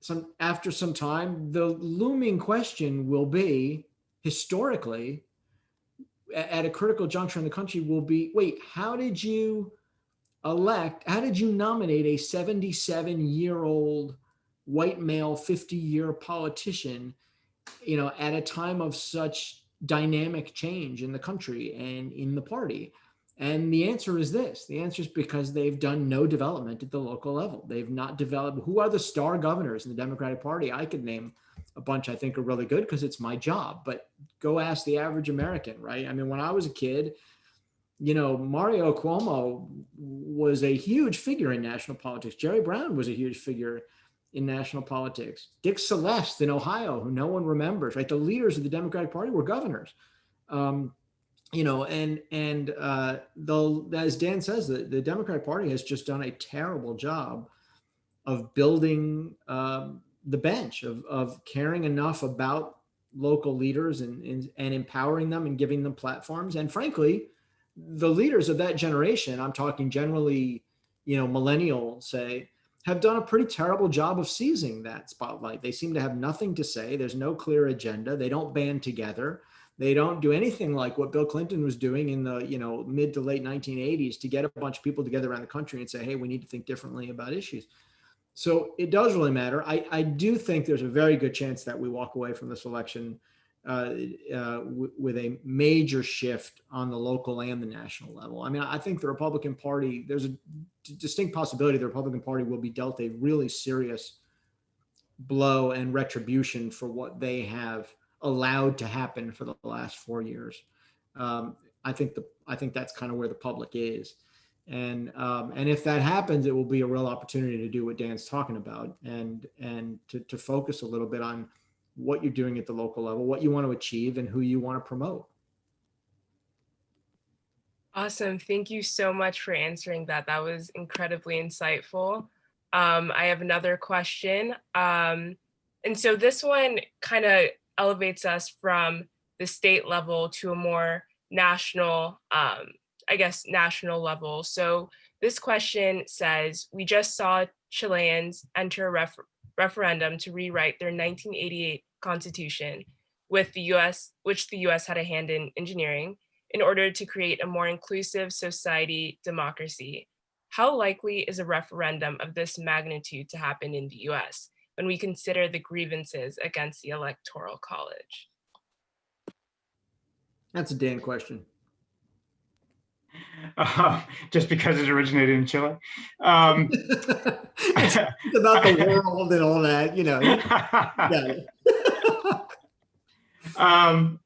some after some time, the looming question will be historically at a critical juncture in the country will be, wait, how did you elect, how did you nominate a 77 year old white male, 50 year politician, you know, at a time of such dynamic change in the country and in the party? And the answer is this. The answer is because they've done no development at the local level. They've not developed. Who are the star governors in the Democratic Party? I could name a bunch I think are really good because it's my job. But go ask the average American, right? I mean, when I was a kid, you know, Mario Cuomo was a huge figure in national politics. Jerry Brown was a huge figure in national politics. Dick Celeste in Ohio, who no one remembers, right? The leaders of the Democratic Party were governors. Um, you know, and and uh, though as Dan says, the, the Democratic Party has just done a terrible job of building um, the bench, of of caring enough about local leaders and, and and empowering them and giving them platforms. And frankly, the leaders of that generation, I'm talking generally, you know, millennial, say, have done a pretty terrible job of seizing that spotlight. They seem to have nothing to say. There's no clear agenda. They don't band together. They don't do anything like what Bill Clinton was doing in the you know mid to late 1980s to get a bunch of people together around the country and say, hey, we need to think differently about issues. So it does really matter. I, I do think there's a very good chance that we walk away from this election uh, uh, with a major shift on the local and the national level. I mean, I think the Republican Party, there's a distinct possibility the Republican Party will be dealt a really serious blow and retribution for what they have allowed to happen for the last four years. Um, I think the I think that's kind of where the public is, and um, and if that happens, it will be a real opportunity to do what Dan's talking about, and and to to focus a little bit on what you're doing at the local level, what you want to achieve, and who you want to promote. Awesome. Thank you so much for answering that. That was incredibly insightful. Um, I have another question. Um, and so this one kind of elevates us from the state level to a more national, um, I guess, national level. So this question says, we just saw Chileans enter a referendum to rewrite their 1988 constitution with the US, which the US had a hand in engineering in order to create a more inclusive society democracy. How likely is a referendum of this magnitude to happen in the US when we consider the grievances against the Electoral College? That's a Dan question. Uh, just because it originated in Chile. Um, it's about the world and all that, you know. Yeah. um,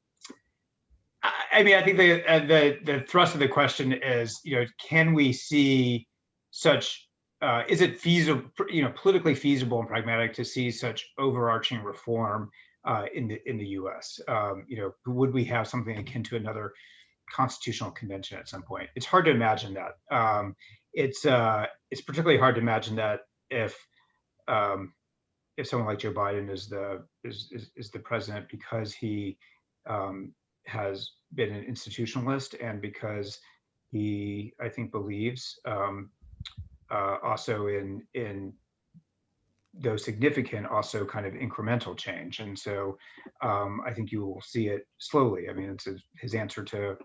I I mean, I think the, uh, the the thrust of the question is, you know, can we see such? Uh, is it feasible, you know, politically feasible and pragmatic to see such overarching reform uh, in the in the U.S.? Um, you know, would we have something akin to another constitutional convention at some point? It's hard to imagine that. Um, it's uh, it's particularly hard to imagine that if um, if someone like Joe Biden is the is is, is the president because he um, has been an institutionalist and because he I think believes um, uh, also in in though significant also kind of incremental change and so um, I think you will see it slowly. I mean it's his, his answer to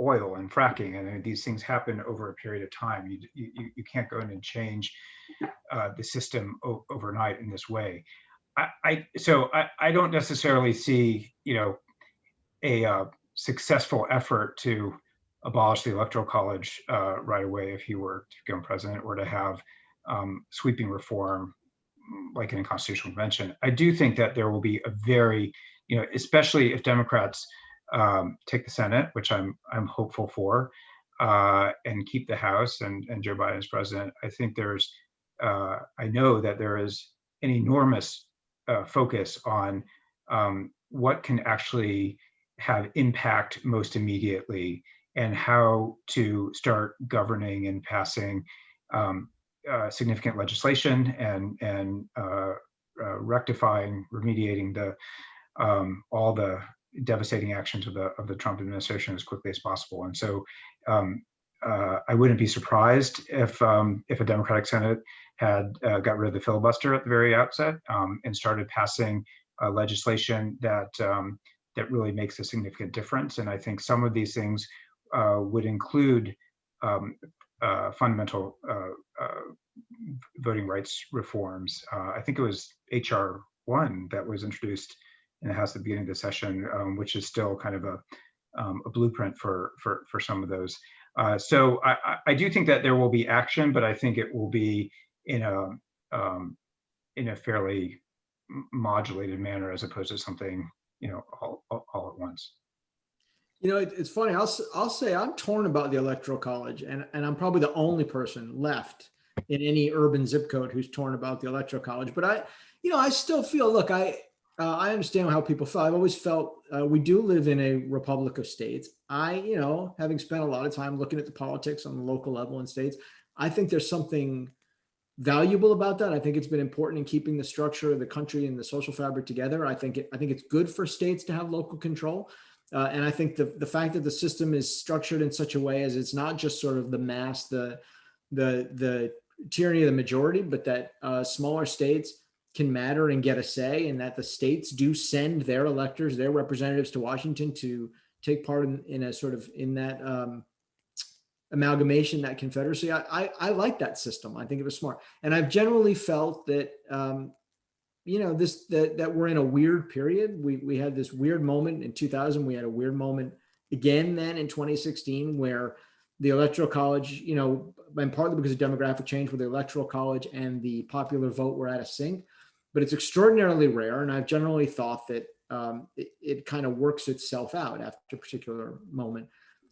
oil and fracking and these things happen over a period of time. You you, you can't go in and change uh, the system overnight in this way. I, I so I, I don't necessarily see you know a uh, successful effort to abolish the electoral college uh, right away if he were to become president or to have um, sweeping reform like in a constitutional convention. I do think that there will be a very you know especially if Democrats um, take the Senate, which I'm I'm hopeful for, uh, and keep the House and and Joe Biden as president. I think there's uh, I know that there is an enormous uh, focus on um, what can actually have impact most immediately and how to start governing and passing um, uh, significant legislation and and uh, uh, rectifying, remediating the um, all the devastating actions of the of the Trump administration as quickly as possible. And so um, uh, I wouldn't be surprised if um, if a Democratic Senate had uh, got rid of the filibuster at the very outset um, and started passing uh, legislation that um, that really makes a significant difference. And I think some of these things uh, would include um, uh, fundamental uh, voting rights reforms. I think it was HR one that was introduced in the House at the beginning of the session, um, which is still kind of a, um, a blueprint for, for, for some of those. Uh, so I, I- do think that there will be action, but I think it will be in a um, in a fairly modulated manner as opposed to something you know all, all, all at once. You know, it, it's funny. I'll I'll say I'm torn about the electoral college, and and I'm probably the only person left in any urban zip code who's torn about the electoral college. But I, you know, I still feel. Look, I uh, I understand how people feel. I've always felt uh, we do live in a republic of states. I, you know, having spent a lot of time looking at the politics on the local level in states, I think there's something valuable about that. I think it's been important in keeping the structure of the country and the social fabric together. I think it, I think it's good for states to have local control. Uh, and I think the, the fact that the system is structured in such a way as it's not just sort of the mass, the, the, the tyranny of the majority, but that uh, smaller states can matter and get a say and that the states do send their electors, their representatives to Washington to take part in, in a sort of in that um, amalgamation, that confederacy. I, I, I like that system. I think it was smart. And I've generally felt that, um, you know, this, that, that we're in a weird period. We, we had this weird moment in 2000. We had a weird moment again then in 2016 where the electoral college, you know, and partly because of demographic change where the electoral college and the popular vote were at a sync, but it's extraordinarily rare. And I've generally thought that um, it, it kind of works itself out after a particular moment.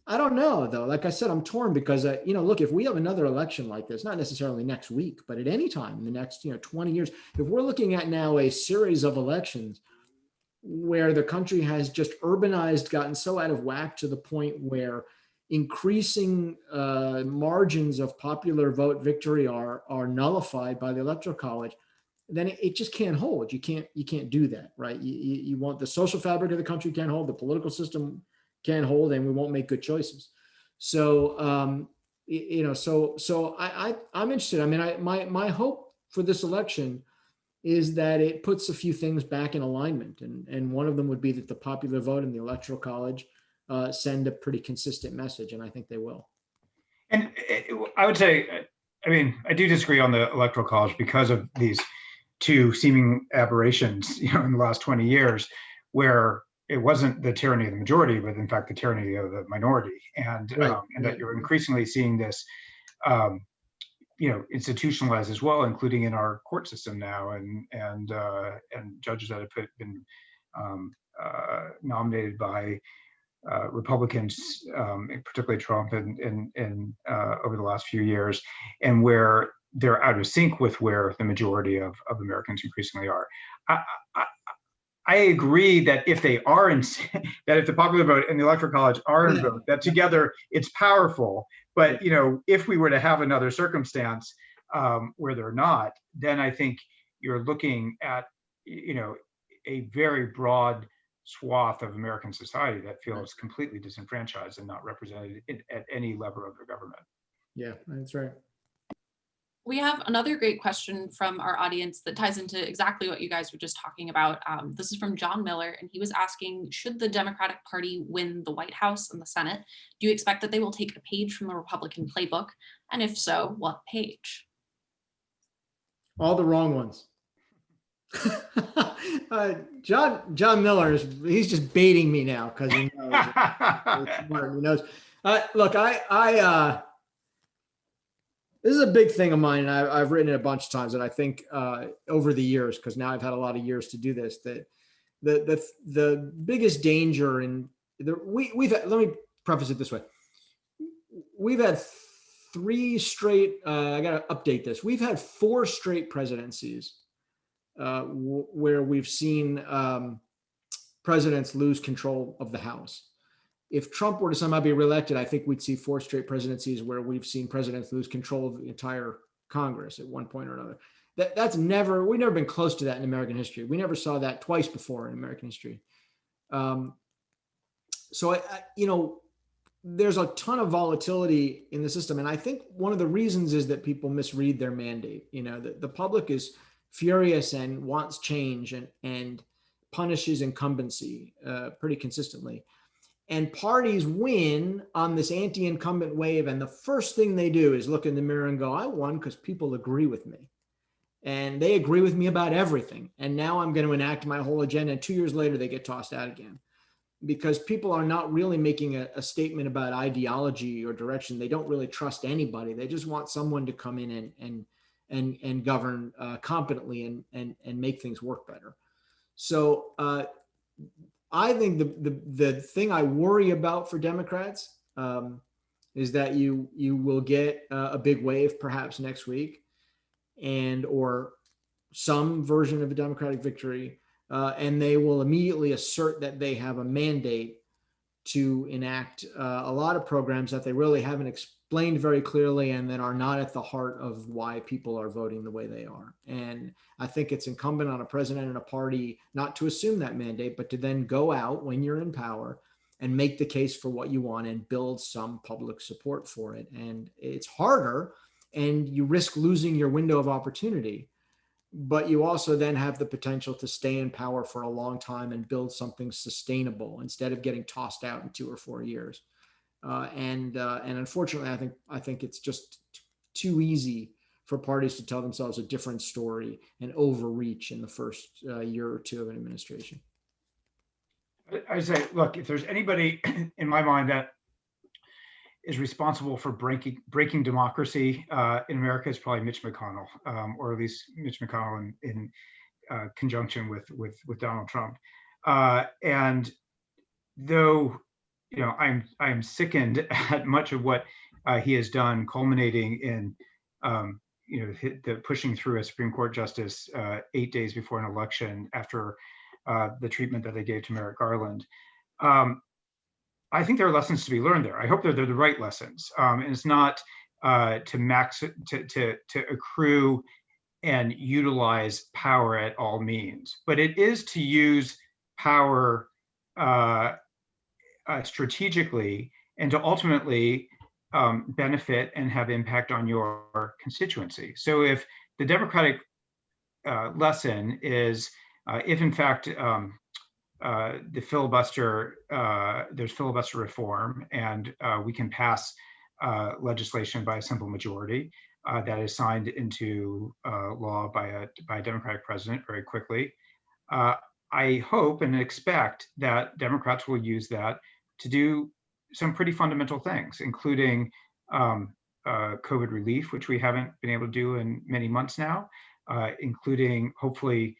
I don't know though. Like I said, I'm torn because uh, you know, look, if we have another election like this, not necessarily next week, but at any time in the next, you know, 20 years, if we're looking at now a series of elections where the country has just urbanized, gotten so out of whack to the point where increasing uh, margins of popular vote victory are are nullified by the electoral college, then it, it just can't hold. You can't you can't do that, right? You, you, you want the social fabric of the country can't hold, the political system can't hold, and we won't make good choices. So um, you know, so so I, I I'm interested. I mean, I my my hope for this election is that it puts a few things back in alignment, and and one of them would be that the popular vote and the electoral college uh, send a pretty consistent message, and I think they will. And it- I would say, uh, I mean, I do disagree on the electoral college because of these two seeming aberrations, you know, in the last 20 years, where it wasn't the tyranny of the majority, but in fact the tyranny of the minority, and Right, um, and that you're increasingly seeing this, um, you know, institutionalized as well, including in our court system now, and and uh, and judges that have put, been um, uh, nominated by uh, Republicans, um, particularly Trump, and and and uh, over the last few years, and where they're out of sync with where the majority of, of Americans increasingly are. I, I, I agree that if they are in, that if the popular vote and the electoral college are in Yeah. vote, that together it's powerful. But you know, if we were to have another circumstance um, where they're not, then I think you're looking at you know a very broad swath of American society that feels completely disenfranchised and not represented in, at any level of the government. Yeah, that's right. We have another great question from our audience that ties into exactly what you guys were just talking about. Um, this is from John Miller, and he was asking, should the Democratic Party win the White House and the Senate, do you expect that they will take a page from the Republican playbook? And if so, what page? All the wrong ones. uh, John John Miller is he's just baiting me now because he knows. he knows. Uh, look, I I uh, this is a big thing of mine, and I, I've written it a bunch of times, and I think uh, over the years, because now I've had a lot of years to do this, that the the the biggest danger in the we we've had, let me preface it this way. We've had three straight. Uh, I got to update this. We've had four straight presidencies uh, where we've seen um, presidents lose control of the House. If Trump were to somehow be reelected, I think we'd see four straight presidencies where we've seen presidents lose control of the entire Congress at one point or another. That, that's never, we've never been close to that in American history. We never saw that twice before in American history. Um, so, I, I, you know, there's a ton of volatility in the system. And I think one of the reasons is that people misread their mandate. You know, the, the public is furious and wants change and, and punishes incumbency uh, pretty consistently. And parties win on this anti-incumbent wave. And the first thing they do is look in the mirror and go, I won because people agree with me. And they agree with me about everything. And now I'm going to enact my whole agenda. And two years later, they get tossed out again because people are not really making a, a, statement about ideology or direction. They don't really trust anybody. They just want someone to come in and and and and govern uh, competently and and and make things work better. So uh, I think the, the the thing I worry about for Democrats um, is that you you will get uh, a big wave perhaps next week, and or some version of a Democratic victory uh, and they will immediately assert that they have a mandate to enact uh, a lot of programs that they really haven't explained very clearly and that are not at the heart of why people are voting the way they are. And I think it's incumbent on a president and a party not to assume that mandate, but to then go out when you're in power and make the case for what you want and build some public support for it. And it's harder and you risk losing your window of opportunity but you also then have the potential to stay in power for a long time and build something sustainable instead of getting tossed out in two or four years. Uh, and uh, and unfortunately, I think I think it's just too easy for parties to tell themselves a different story and overreach in the first uh, year or two of an administration. I say, look, if there's anybody in my mind that is responsible for breaking breaking democracy uh, in America it's probably Mitch McConnell, um, or at least Mitch McConnell in, in uh, conjunction with with with Donald Trump. Uh, and though you know I'm I'm sickened at much of what uh, he has done, culminating in um, you know the pushing through a Supreme Court justice uh, eight days before an election after uh, the treatment that they gave to Merrick Garland. Um, I think there are lessons to be learned there. I hope they're, they're the right lessons. Um, and it's not uh, to max to, to, to accrue and utilize power at all means, but it is to use power uh, strategically and to ultimately um, benefit and have impact on your constituency. So if the Democratic uh, lesson is, uh, if in fact um, uh, the filibuster, uh, there's filibuster reform, and uh, we can pass uh, legislation by a simple majority that is signed into law by a by a Democratic president very quickly. I hope and expect that Democrats will use that to do some pretty fundamental things, including um, COVID relief, which we haven't been able to do in many months now, including hopefully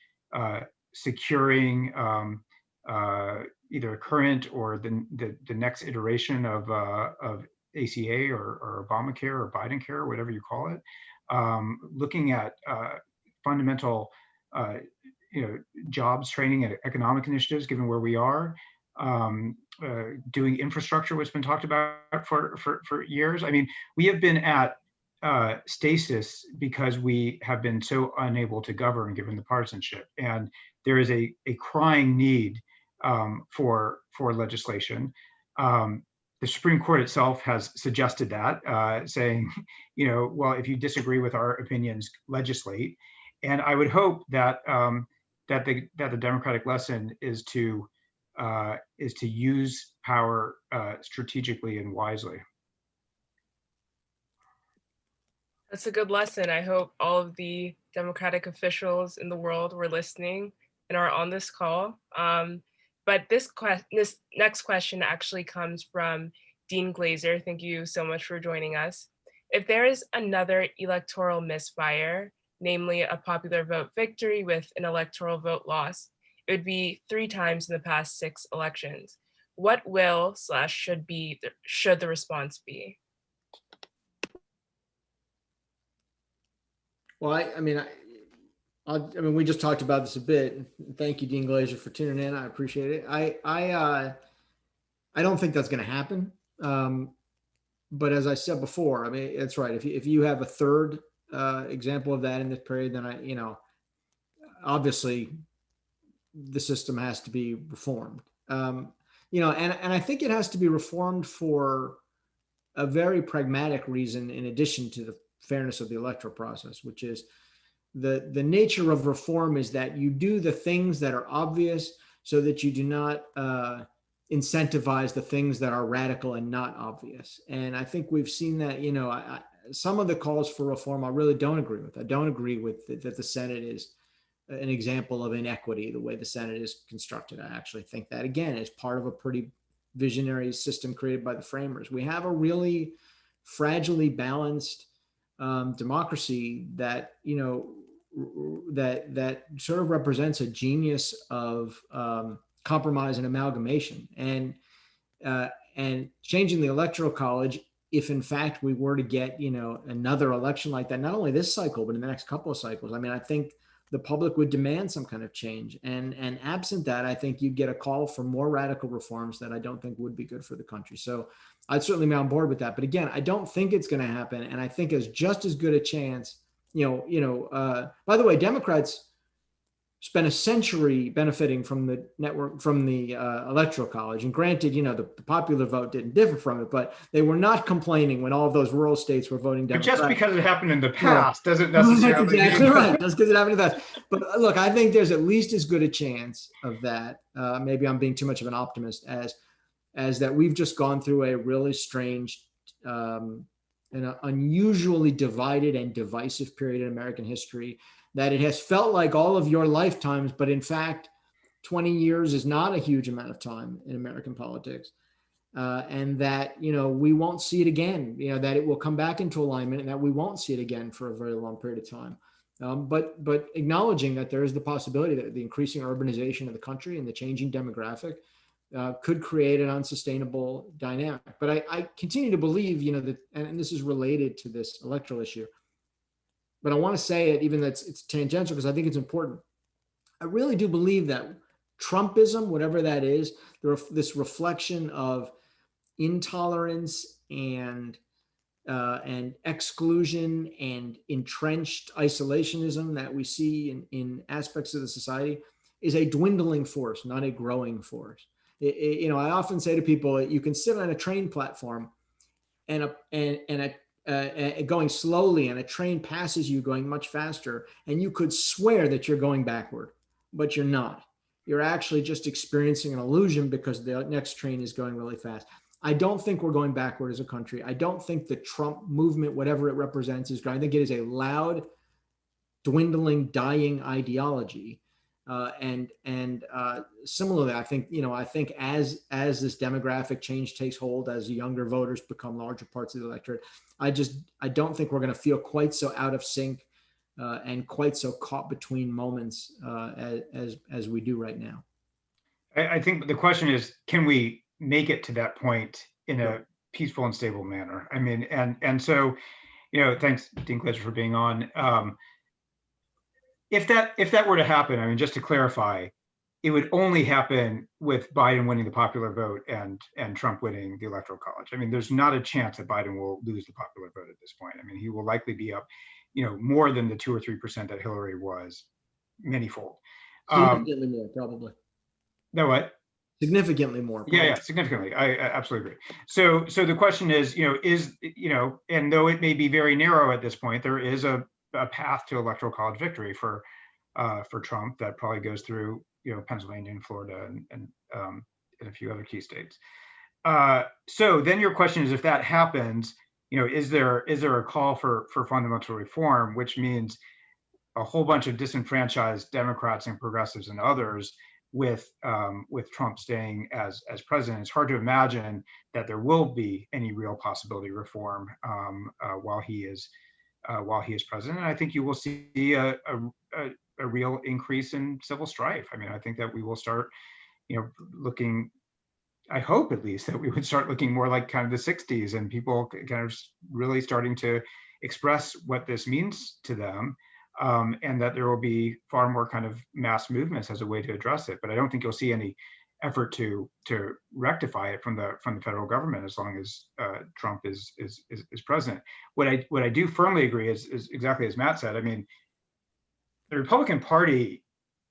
securing um, uh, either a current or the, the, the next iteration of, uh, of ACA or, or Obamacare or Biden care, whatever you call it, um, looking at uh, fundamental uh, you know, jobs, training, and economic initiatives, given where we are, um, uh, doing infrastructure, which has been talked about for, for, for years. I mean, we have been at uh, stasis because we have been so unable to govern given the partisanship. And there is a, a crying need um, for for legislation. Um, the Supreme Court itself has suggested that, uh, saying, you know, well, if you disagree with our opinions, legislate. And I would hope that um, that the that the democratic lesson is to uh, is to use power uh, strategically and wisely. That's a good lesson. I hope all of the democratic officials in the world were listening and are on this call. Um, but this, this next question actually comes from Dean Glaser. Thank you so much for joining us. If there is another electoral misfire, namely a popular vote victory with an electoral vote loss, it would be three times in the past six elections. What will slash should be should the response be? Well, I, I mean, I, I, mean, we just talked about this a bit. Thank you, Dean Glaser, for tuning in. I appreciate it. I, I, uh, I don't think that's going to happen. Um, but as I said before, I mean, that's right. If you, if you have a third uh, example of that in this period, then I, you know, obviously the system has to be reformed. Um, you know, and, and I think it has to be reformed for a very pragmatic reason in addition to the fairness of the electoral process, which is the the nature of reform is that you do the things that are obvious so that you do not uh, incentivize the things that are radical and not obvious. And I think we've seen that. You know, I, I, some of the calls for reform I really don't agree with. I don't agree with th- that the Senate is an example of inequity the way the Senate is constructed. I actually think that again is part of a pretty visionary system created by the framers. We have a really fragilely balanced um, democracy that you know that that sort of represents a genius of um, compromise and amalgamation and uh, and changing the electoral college if in fact we were to get you know another election like that not only this cycle but in the next couple of cycles i mean i think the public would demand some kind of change. And and absent that i think you'd get a call for more radical reforms that i don't think would be good for the country. So i'd certainly be on board with that. But again i don't think it's going to happen. And i think as just as good a chance you know you know uh, by the way democrats spent a century benefiting from the network from the uh, electoral college and granted you know the, the popular vote didn't differ from it but they were not complaining when all of those rural states were voting But democratic just because it happened in the Yeah. past doesn't that's necessarily. exactly mean- right. Just because it happened to that. But uh, look, I think there's at least as good a chance of that. Uh, maybe I'm being too much of an optimist as as that we've just gone through a really strange um, and a unusually divided and divisive period in American history. That it has felt like all of your lifetimes, but in fact, 20 years is not a huge amount of time in American politics. Uh, and that you know we won't see it again. You know that it will come back into alignment, and that we won't see it again for a very long period of time. Um, but but acknowledging that there is the possibility that the increasing urbanization of the country and the changing demographic uh, could create an unsustainable dynamic. But I, I continue to believe, you know, that and, and this is related to this electoral issue. But I want to say it, even though it's, tangential, because I think it's important. I really do believe that Trumpism, whatever that is, this reflection of intolerance and uh, and exclusion and entrenched isolationism that we see in, in aspects of the society is a dwindling force, not a growing force. It- it- you know, I often say to people, you can sit on a train platform and a, and, and a, uh, uh, going slowly and a train passes you going much faster and you could swear that you're going backward, but you're not. You're actually just experiencing an illusion because the next train is going really fast. I don't think we're going backward as a country. I don't think the Trump movement, whatever it represents, is going. I think it is a loud, dwindling, dying ideology. Uh, and and uh, similarly, I think you know I think as as this demographic change takes hold, as younger voters become larger parts of the electorate, I just I don't think we're going to feel quite so out of sync uh, and quite so caught between moments uh, as, as as we do right now. I, I think the question is, can we make it to that point in a peaceful and stable manner? I mean, and and so, you know, thanks Dean Glaser for being on. Um, if that if that were to happen, I mean, just to clarify, it would only happen with Biden winning the popular vote and and Trump winning the electoral college. I mean, there's not a chance that Biden will lose the popular vote at this point. I mean, he will likely be up, you know, more than the two or three percent that Hillary was, manyfold. Um, Significantly more, probably. no, what? Significantly more. Yeah, yeah, significantly. I, I absolutely agree. So, so the question is, you know, is, you know, and though it may be very narrow at this point, there is a, a path to electoral college victory for, uh, for Trump that probably goes through, you know, Pennsylvania and Florida and, and, um, and a few other key states. Uh, so then your question is, if that happens, you know, is there, is there a call for, for fundamental reform, which means a whole bunch of disenfranchised Democrats and progressives and others with um, with Trump staying as as president, it's hard to imagine that there will be any real possibility reform um, uh, while he is uh, while he is president. And I think you will see a, a, a, real increase in civil strife. I mean, I think that we will start, you know, looking. I hope at least that we would start looking more like kind of the '60s and people kind of really starting to express what this means to them um, and that there will be far more kind of mass movements as a way to address it. But I don't think you'll see any effort to to rectify it from the from the federal government as long as uh, Trump is, is is is president. What I what I do firmly agree is is exactly as Matt said. I mean, the Republican Party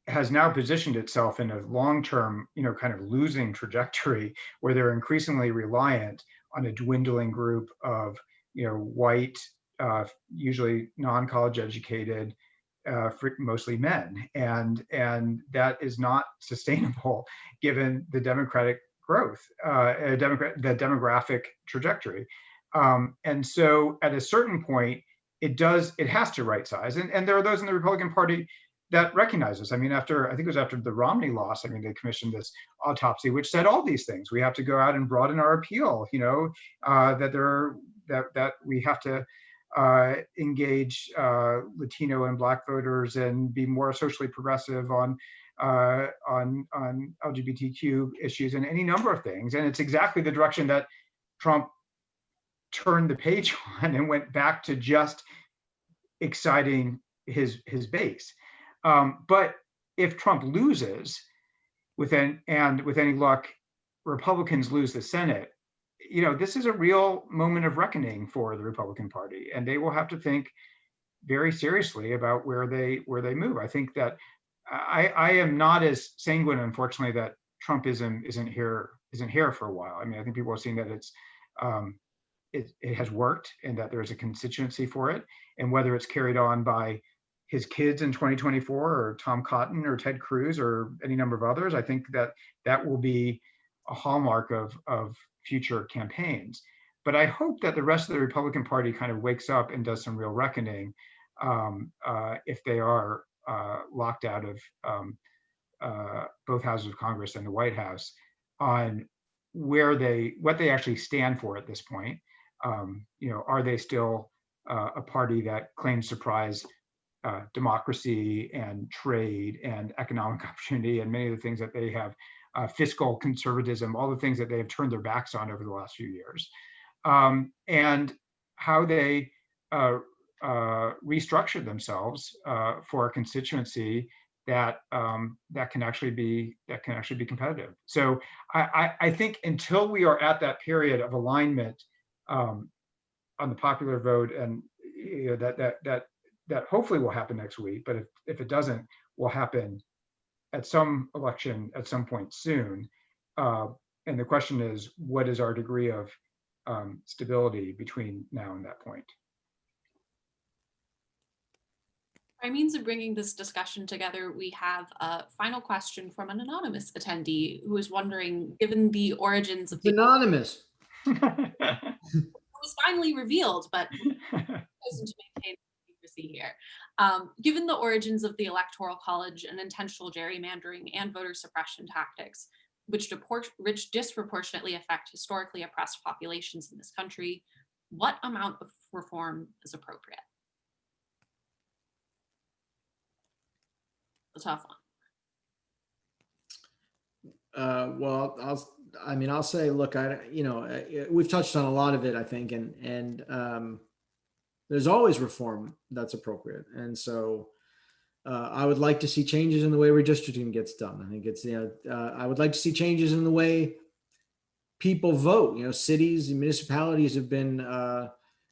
has now positioned itself in a long-term, you know, kind of losing trajectory where they're increasingly reliant on a dwindling group of, you know, white uh, usually non-college educated, uh, for mostly men, and and that is not sustainable given the democratic growth, uh, uh, demogra- the demographic trajectory. Um, and so, at a certain point, it does it has to right size, and and there are those in the Republican Party that recognize this. I mean, after I think it was after the Romney loss, I mean, they commissioned this autopsy which said all these things. We have to go out and broaden our appeal. You know, uh, that there are, that that we have to uh, engage uh, Latino and Black voters and be more socially progressive on uh, on on LGBTQ issues and any number of things. And it's exactly the direction that Trump turned the page on and went back to just exciting his his base. Um, but if Trump loses, with an, and with any luck, Republicans lose the Senate, you know, this is a real moment of reckoning for the Republican Party, and they will have to think very seriously about where they where they move. I think that I, I am not as sanguine, unfortunately, that Trumpism isn't here isn't here for a while. I mean, I think people are seeing that it's um, it, it has worked and that there's a constituency for it, and whether it's carried on by his kids in 2024 or Tom Cotton or Ted Cruz or any number of others, I think that that will be a hallmark of of future campaigns. But I hope that the rest of the Republican Party kind of wakes up and does some real reckoning um, uh, if they are uh, locked out of um, uh, both houses of Congress and the White House on where they what they actually stand for at this point. Um, you know, are they still uh, a party that claims surprise uh, democracy and trade and economic opportunity and many of the things that they have uh, fiscal conservatism, all the things that they have turned their backs on over the last few years, um, and how they uh, uh, restructured themselves uh, for a constituency that um, that can actually be that can actually be competitive. So I, I, I think until we are at that period of alignment um, on the popular vote, and you know, that that that that hopefully will happen next week, but if if it doesn't, will happen at some election at some point soon. Uh, and the question is, what is our degree of um, stability between now and that point? By means of bringing this discussion together, we have a final question from an anonymous attendee who is wondering, given the origins of the anonymous. it was finally revealed, but chosen to maintain secrecy here. Um, given the origins of the Electoral College and intentional gerrymandering and voter suppression tactics, which, deport- which disproportionately affect historically oppressed populations in this country, what amount of reform is appropriate? A tough one. Uh, well, I'll, I mean, I'll say, look, I, you know, we've touched on a lot of it, I think, and, and, um, there's always reform that's appropriate. And so, uh, I would like to see changes in the way redistricting gets done. I think it's, you know, uh, I would like to see changes in the way people vote, you know, cities and municipalities have been, uh,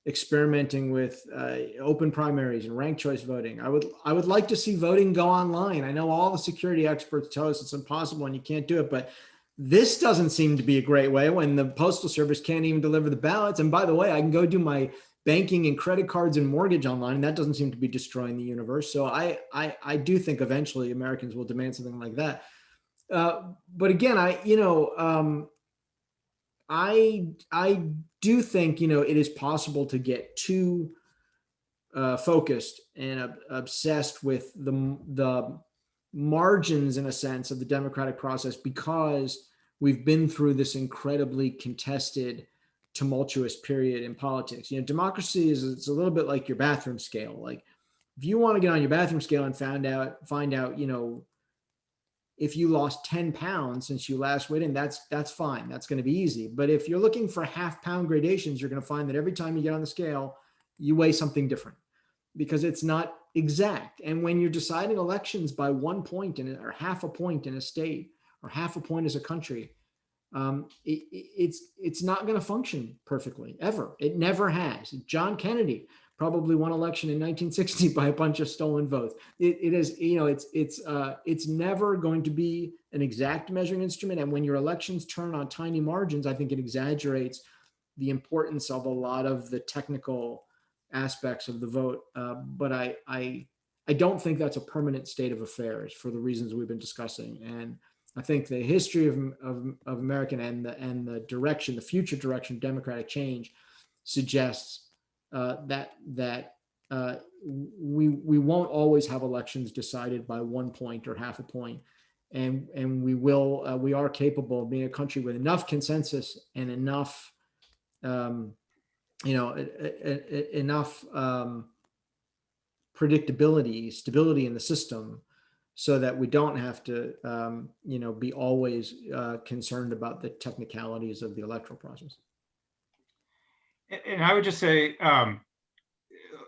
experimenting with uh, open primaries and ranked choice voting. I would I would like to see voting go online. I know all the security experts tell us it's impossible and you can't do it, but this doesn't seem to be a great way when the postal service can't even deliver the ballots. And by the way, I can go do my banking and credit cards and mortgage online, and that doesn't seem to be destroying the universe. So I I, I do think eventually Americans will demand something like that. Uh, but again, I you know um, I I do think you know it is possible to get too uh, focused and ob- obsessed with the the margins in a sense of the democratic process because we've been through this incredibly contested tumultuous period in politics you know democracy is it's a little bit like your bathroom scale like if you want to get on your bathroom scale and find out find out you know if you lost 10 pounds since you last weighed in, that's that's fine. That's going to be easy. But if you're looking for half pound gradations, you're going to find that every time you get on the scale, you weigh something different because it's not exact. And when you're deciding elections by one point in or half a point in a state or half a point as a country, um, it, it's it's not going to function perfectly ever. It never has. John Kennedy probably won election in 1960 by a bunch of stolen votes. It, it is, you know, it's it's uh, it's never going to be an exact measuring instrument. And when your elections turn on tiny margins, I think it exaggerates the importance of a lot of the technical aspects of the vote. Uh, but I I I don't think that's a permanent state of affairs for the reasons we've been discussing. And I think the history of, of, of American and the, and the direction, the future direction of democratic change suggests uh, that, that uh, we, we won't always have elections decided by one point or half a point. And, and we will, uh, we are capable of being a country with enough consensus and enough, um, you know, enough um, predictability, stability in the system so that we don't have to, um, you know, be always uh, concerned about the technicalities of the electoral process. And I would just say, um,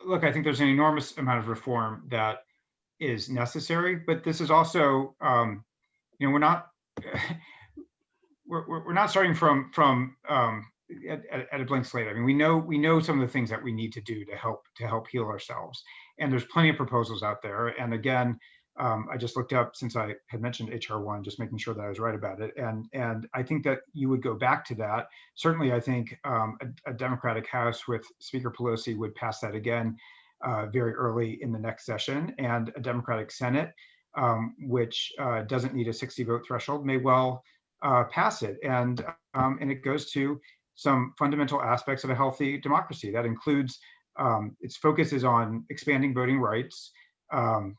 look, I think there's an enormous amount of reform that is necessary, but this is also, um, you know, we're not, we're, we're not starting from, from, um, at- at a blank slate. I mean, we know, we know some of the things that we need to do to help, to help heal ourselves. And there's plenty of proposals out there. And again, um, I just looked up since I had mentioned HR one, just making sure that I was right about it. And, and I think that you would go back to that. Certainly, I think um, a, a Democratic House with Speaker Pelosi would pass that again uh, very early in the next session, and a Democratic Senate, um, which uh, doesn't need a 60 vote threshold, may well uh, pass it. And um, and it goes to some fundamental aspects of a healthy democracy. That includes um, its focus is on expanding voting rights. Um,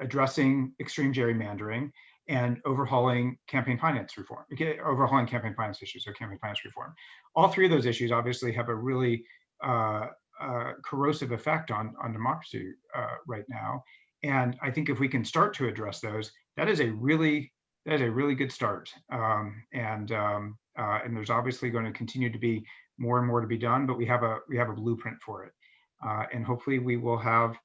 addressing extreme gerrymandering and overhauling campaign finance reform, okay, overhauling campaign finance issues, or campaign finance reform. All three of those issues obviously have a really uh, uh, corrosive effect on, on democracy uh, right now. And I think if we can start to address those, that is a really that is a really good start. Um, and um, uh, and there's obviously going to continue to be more and more to be done, but we have a we have a blueprint for it. Uh, and hopefully we will have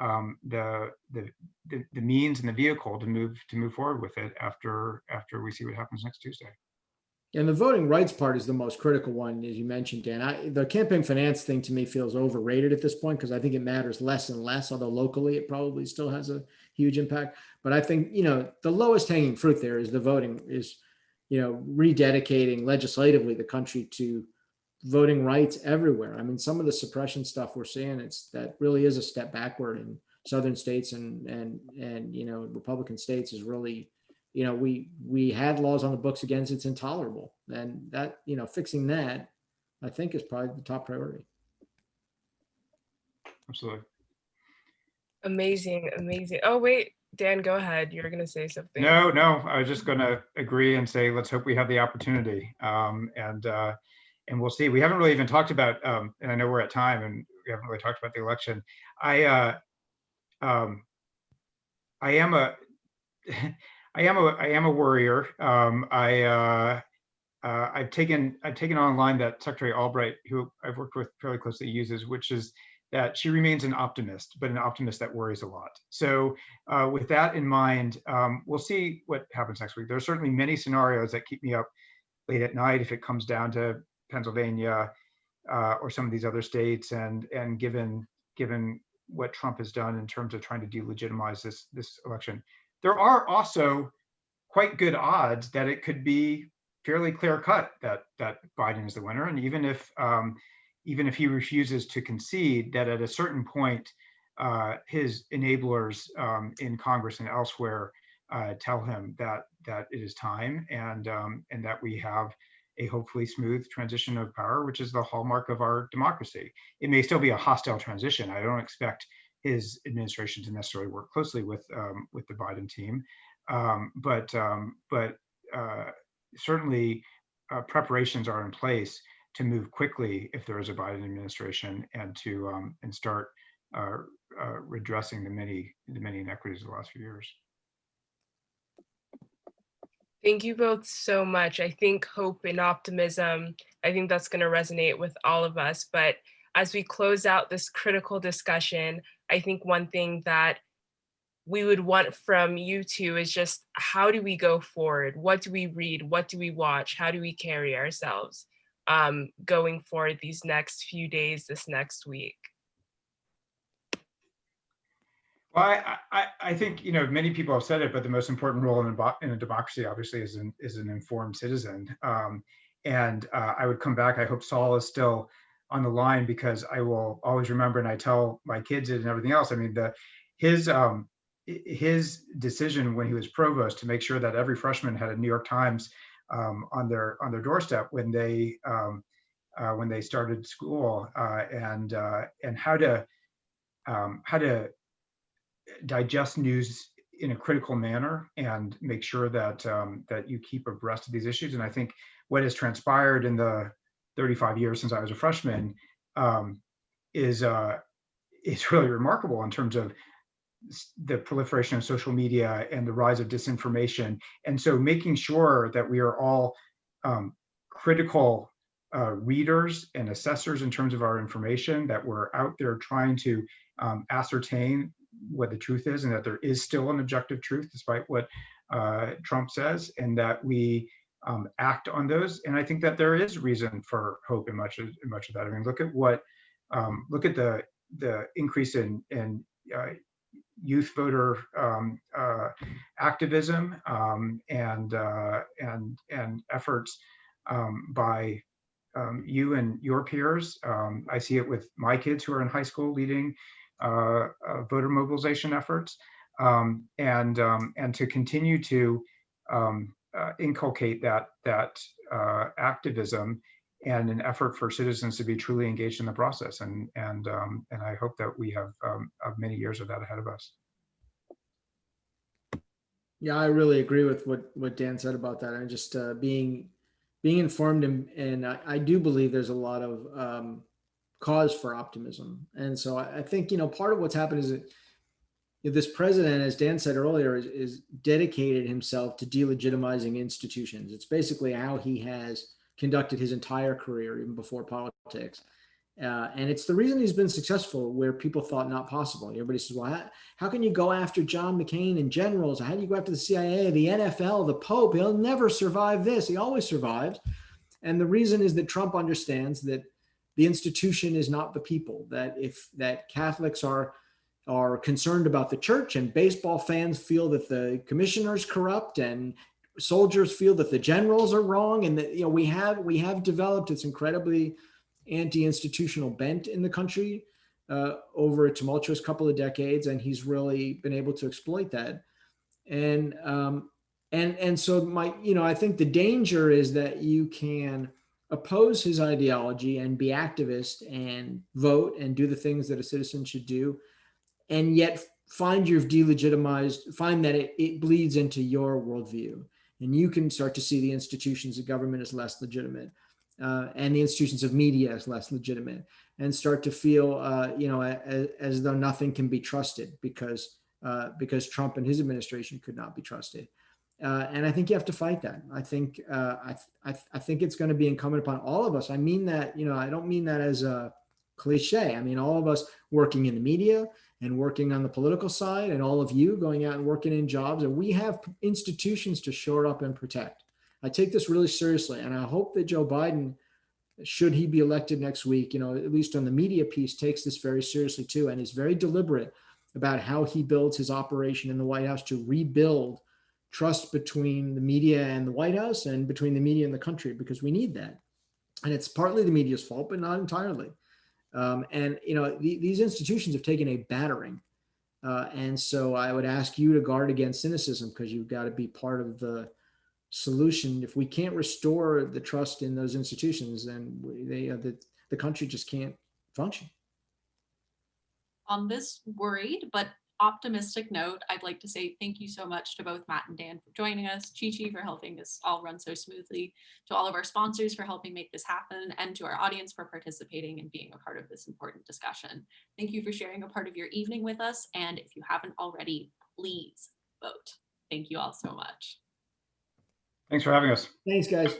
um, the, the the the means and the vehicle to move to move forward with it after after we see what happens next Tuesday. And the voting rights part is the most critical one, as you mentioned, Dan. I, the campaign finance thing to me feels overrated at this point because I think it matters less and less, although locally it probably still has a huge impact. But I think, you know, the lowest hanging fruit there is the voting is, you know, rededicating legislatively the country to voting rights everywhere. I mean, some of the suppression stuff we're seeing, it's that really is a step backward in southern states and and and you know, Republican states is really you know, we we had laws on the books against it's intolerable. And that, you know, fixing that, I think is probably the top priority. Absolutely. Amazing, amazing. Oh, wait, Dan, go ahead. You're going to say something. No, no, I was just going to agree and say, let's hope we have the opportunity. Um, and uh, and we'll see. We haven't really even talked about, um, and I know we're at time, and we haven't really talked about the election. I uh, um, I am a I am a I am a worrier. Um, I uh, uh, I've taken I've taken online that Secretary Albright, who I've worked with fairly closely, uses, which is that she remains an optimist, but an optimist that worries a lot. So uh, with that in mind, um, we'll see what happens next week. There are certainly many scenarios that keep me up late at night if it comes down to Pennsylvania uh, or some of these other states, and and given given what Trump has done in terms of trying to delegitimize this this election, there are also quite good odds that it could be fairly clear cut that that Biden is the winner, and even if um, even if he refuses to concede, that at a certain point, uh, his enablers um, in Congress and elsewhere uh, tell him that that it is time, and um, and that we have a hopefully smooth transition of power, which is the hallmark of our democracy. It may still be a hostile transition. I don't expect his administration to necessarily work closely with um, with the Biden team, um, but um, but uh, certainly uh, preparations are in place to move quickly if there is a Biden administration and to um, and start uh, uh, redressing the many the many inequities of the last few years. Thank you both so much. I think hope and optimism, I think that's going to resonate with all of us. But as we close out this critical discussion, I think one thing that we would want from you two is just how do we go forward? What do we read? What do we watch? How do we carry ourselves um, going forward these next few days, this next week? Well, I, I, I think you know many people have said it, but the most important role in a, in a democracy, obviously, is an is an informed citizen. Um, and uh, I would come back. I hope Sol is still on the line because I will always remember and I tell my kids it and everything else. I mean, the his um his decision when he was provost to make sure that every freshman had a New York Times um, on their on their doorstep when they um, uh, when they started school uh, and uh, and how to um, how to digest news in a critical manner and make sure that um, that you keep abreast of these issues. And I think what has transpired in the 35 years since I was a freshman um, is uh, is really remarkable in terms of the proliferation of social media and the rise of disinformation. And so making sure that we are all um, critical uh, readers and assessors in terms of our information, that we're out there trying to um, ascertain what the truth is and that there is still an objective truth despite what uh, Trump says, and that we um, act on those. And I think that there is reason for hope in much of in much of that. I mean, look at what um, look at the the increase in in uh, youth voter um, uh, activism um, and uh, and and efforts um, by um, you and your peers. Um, I see it with my kids who are in high school leading uh, uh, voter mobilization efforts, um, and um, and to continue to um, uh, inculcate that that uh, activism and an effort for citizens to be truly engaged in the process. And and um, and I hope that we have many years of that ahead of us. Yeah, I really agree with what, what Dan said about that. And just uh, being, being informed and, and I, I do believe there's a lot of um, cause for optimism. And so I, I think, you know, part of what's happened is that this president, as Dan said earlier, is, is dedicated himself to delegitimizing institutions. It's basically how he has conducted his entire career, even before politics. Uh, and it's the reason he's been successful where people thought not possible. Everybody says, well, how, how can you go after John McCain and generals? How do you go after the CIA, the NFL, the Pope? He'll never survive this. He always survives. And the reason is that Trump understands that the institution is not the people, that if that Catholics are are concerned about the church and baseball fans feel that the commissioners corrupt and soldiers feel that the generals are wrong and that you know we have we have developed this incredibly anti-institutional bent in the country uh, over a tumultuous couple of decades, and he's really been able to exploit that. And um, and and so my you know I think the danger is that you can oppose his ideology and be activist and vote and do the things that a citizen should do, and yet find you've delegitimized, find that it, it bleeds into your worldview, and you can start to see the institutions of government as less legitimate uh, and the institutions of media as less legitimate and start to feel, uh, you know, as, as though nothing can be trusted because uh, because Trump and his administration could not be trusted. Uh, and I think you have to fight that. I think uh, I, I, I think it's going to be incumbent upon all of us. I mean that, you know, I don't mean that as a cliche. I mean all of us working in the media and working on the political side, and all of you going out and working in jobs, and we have institutions to shore up and protect. I take this really seriously, and I hope that Joe Biden, should he be elected next week, you know, at least on the media piece, takes this very seriously too, and is very deliberate about how he builds his operation in the White House to rebuild trust between the media and the White House and between the media and the country, because we need that. And it's partly the media's fault, but not entirely. Um, and, you know, the, these institutions have taken a battering. Uh, and so I would ask you to guard against cynicism because you've got to be part of the solution. If we can't restore the trust in those institutions, then they, uh, the, the country just can't function. On this worried but optimistic note, I'd like to say thank you so much to both Matt and Dan for joining us, Chi Chi for helping this all run so smoothly, to all of our sponsors for helping make this happen, and to our audience for participating and being a part of this important discussion. Thank you for sharing a part of your evening with us, and if you haven't already, please vote. Thank you all so much. Thanks for having us. Thanks, guys.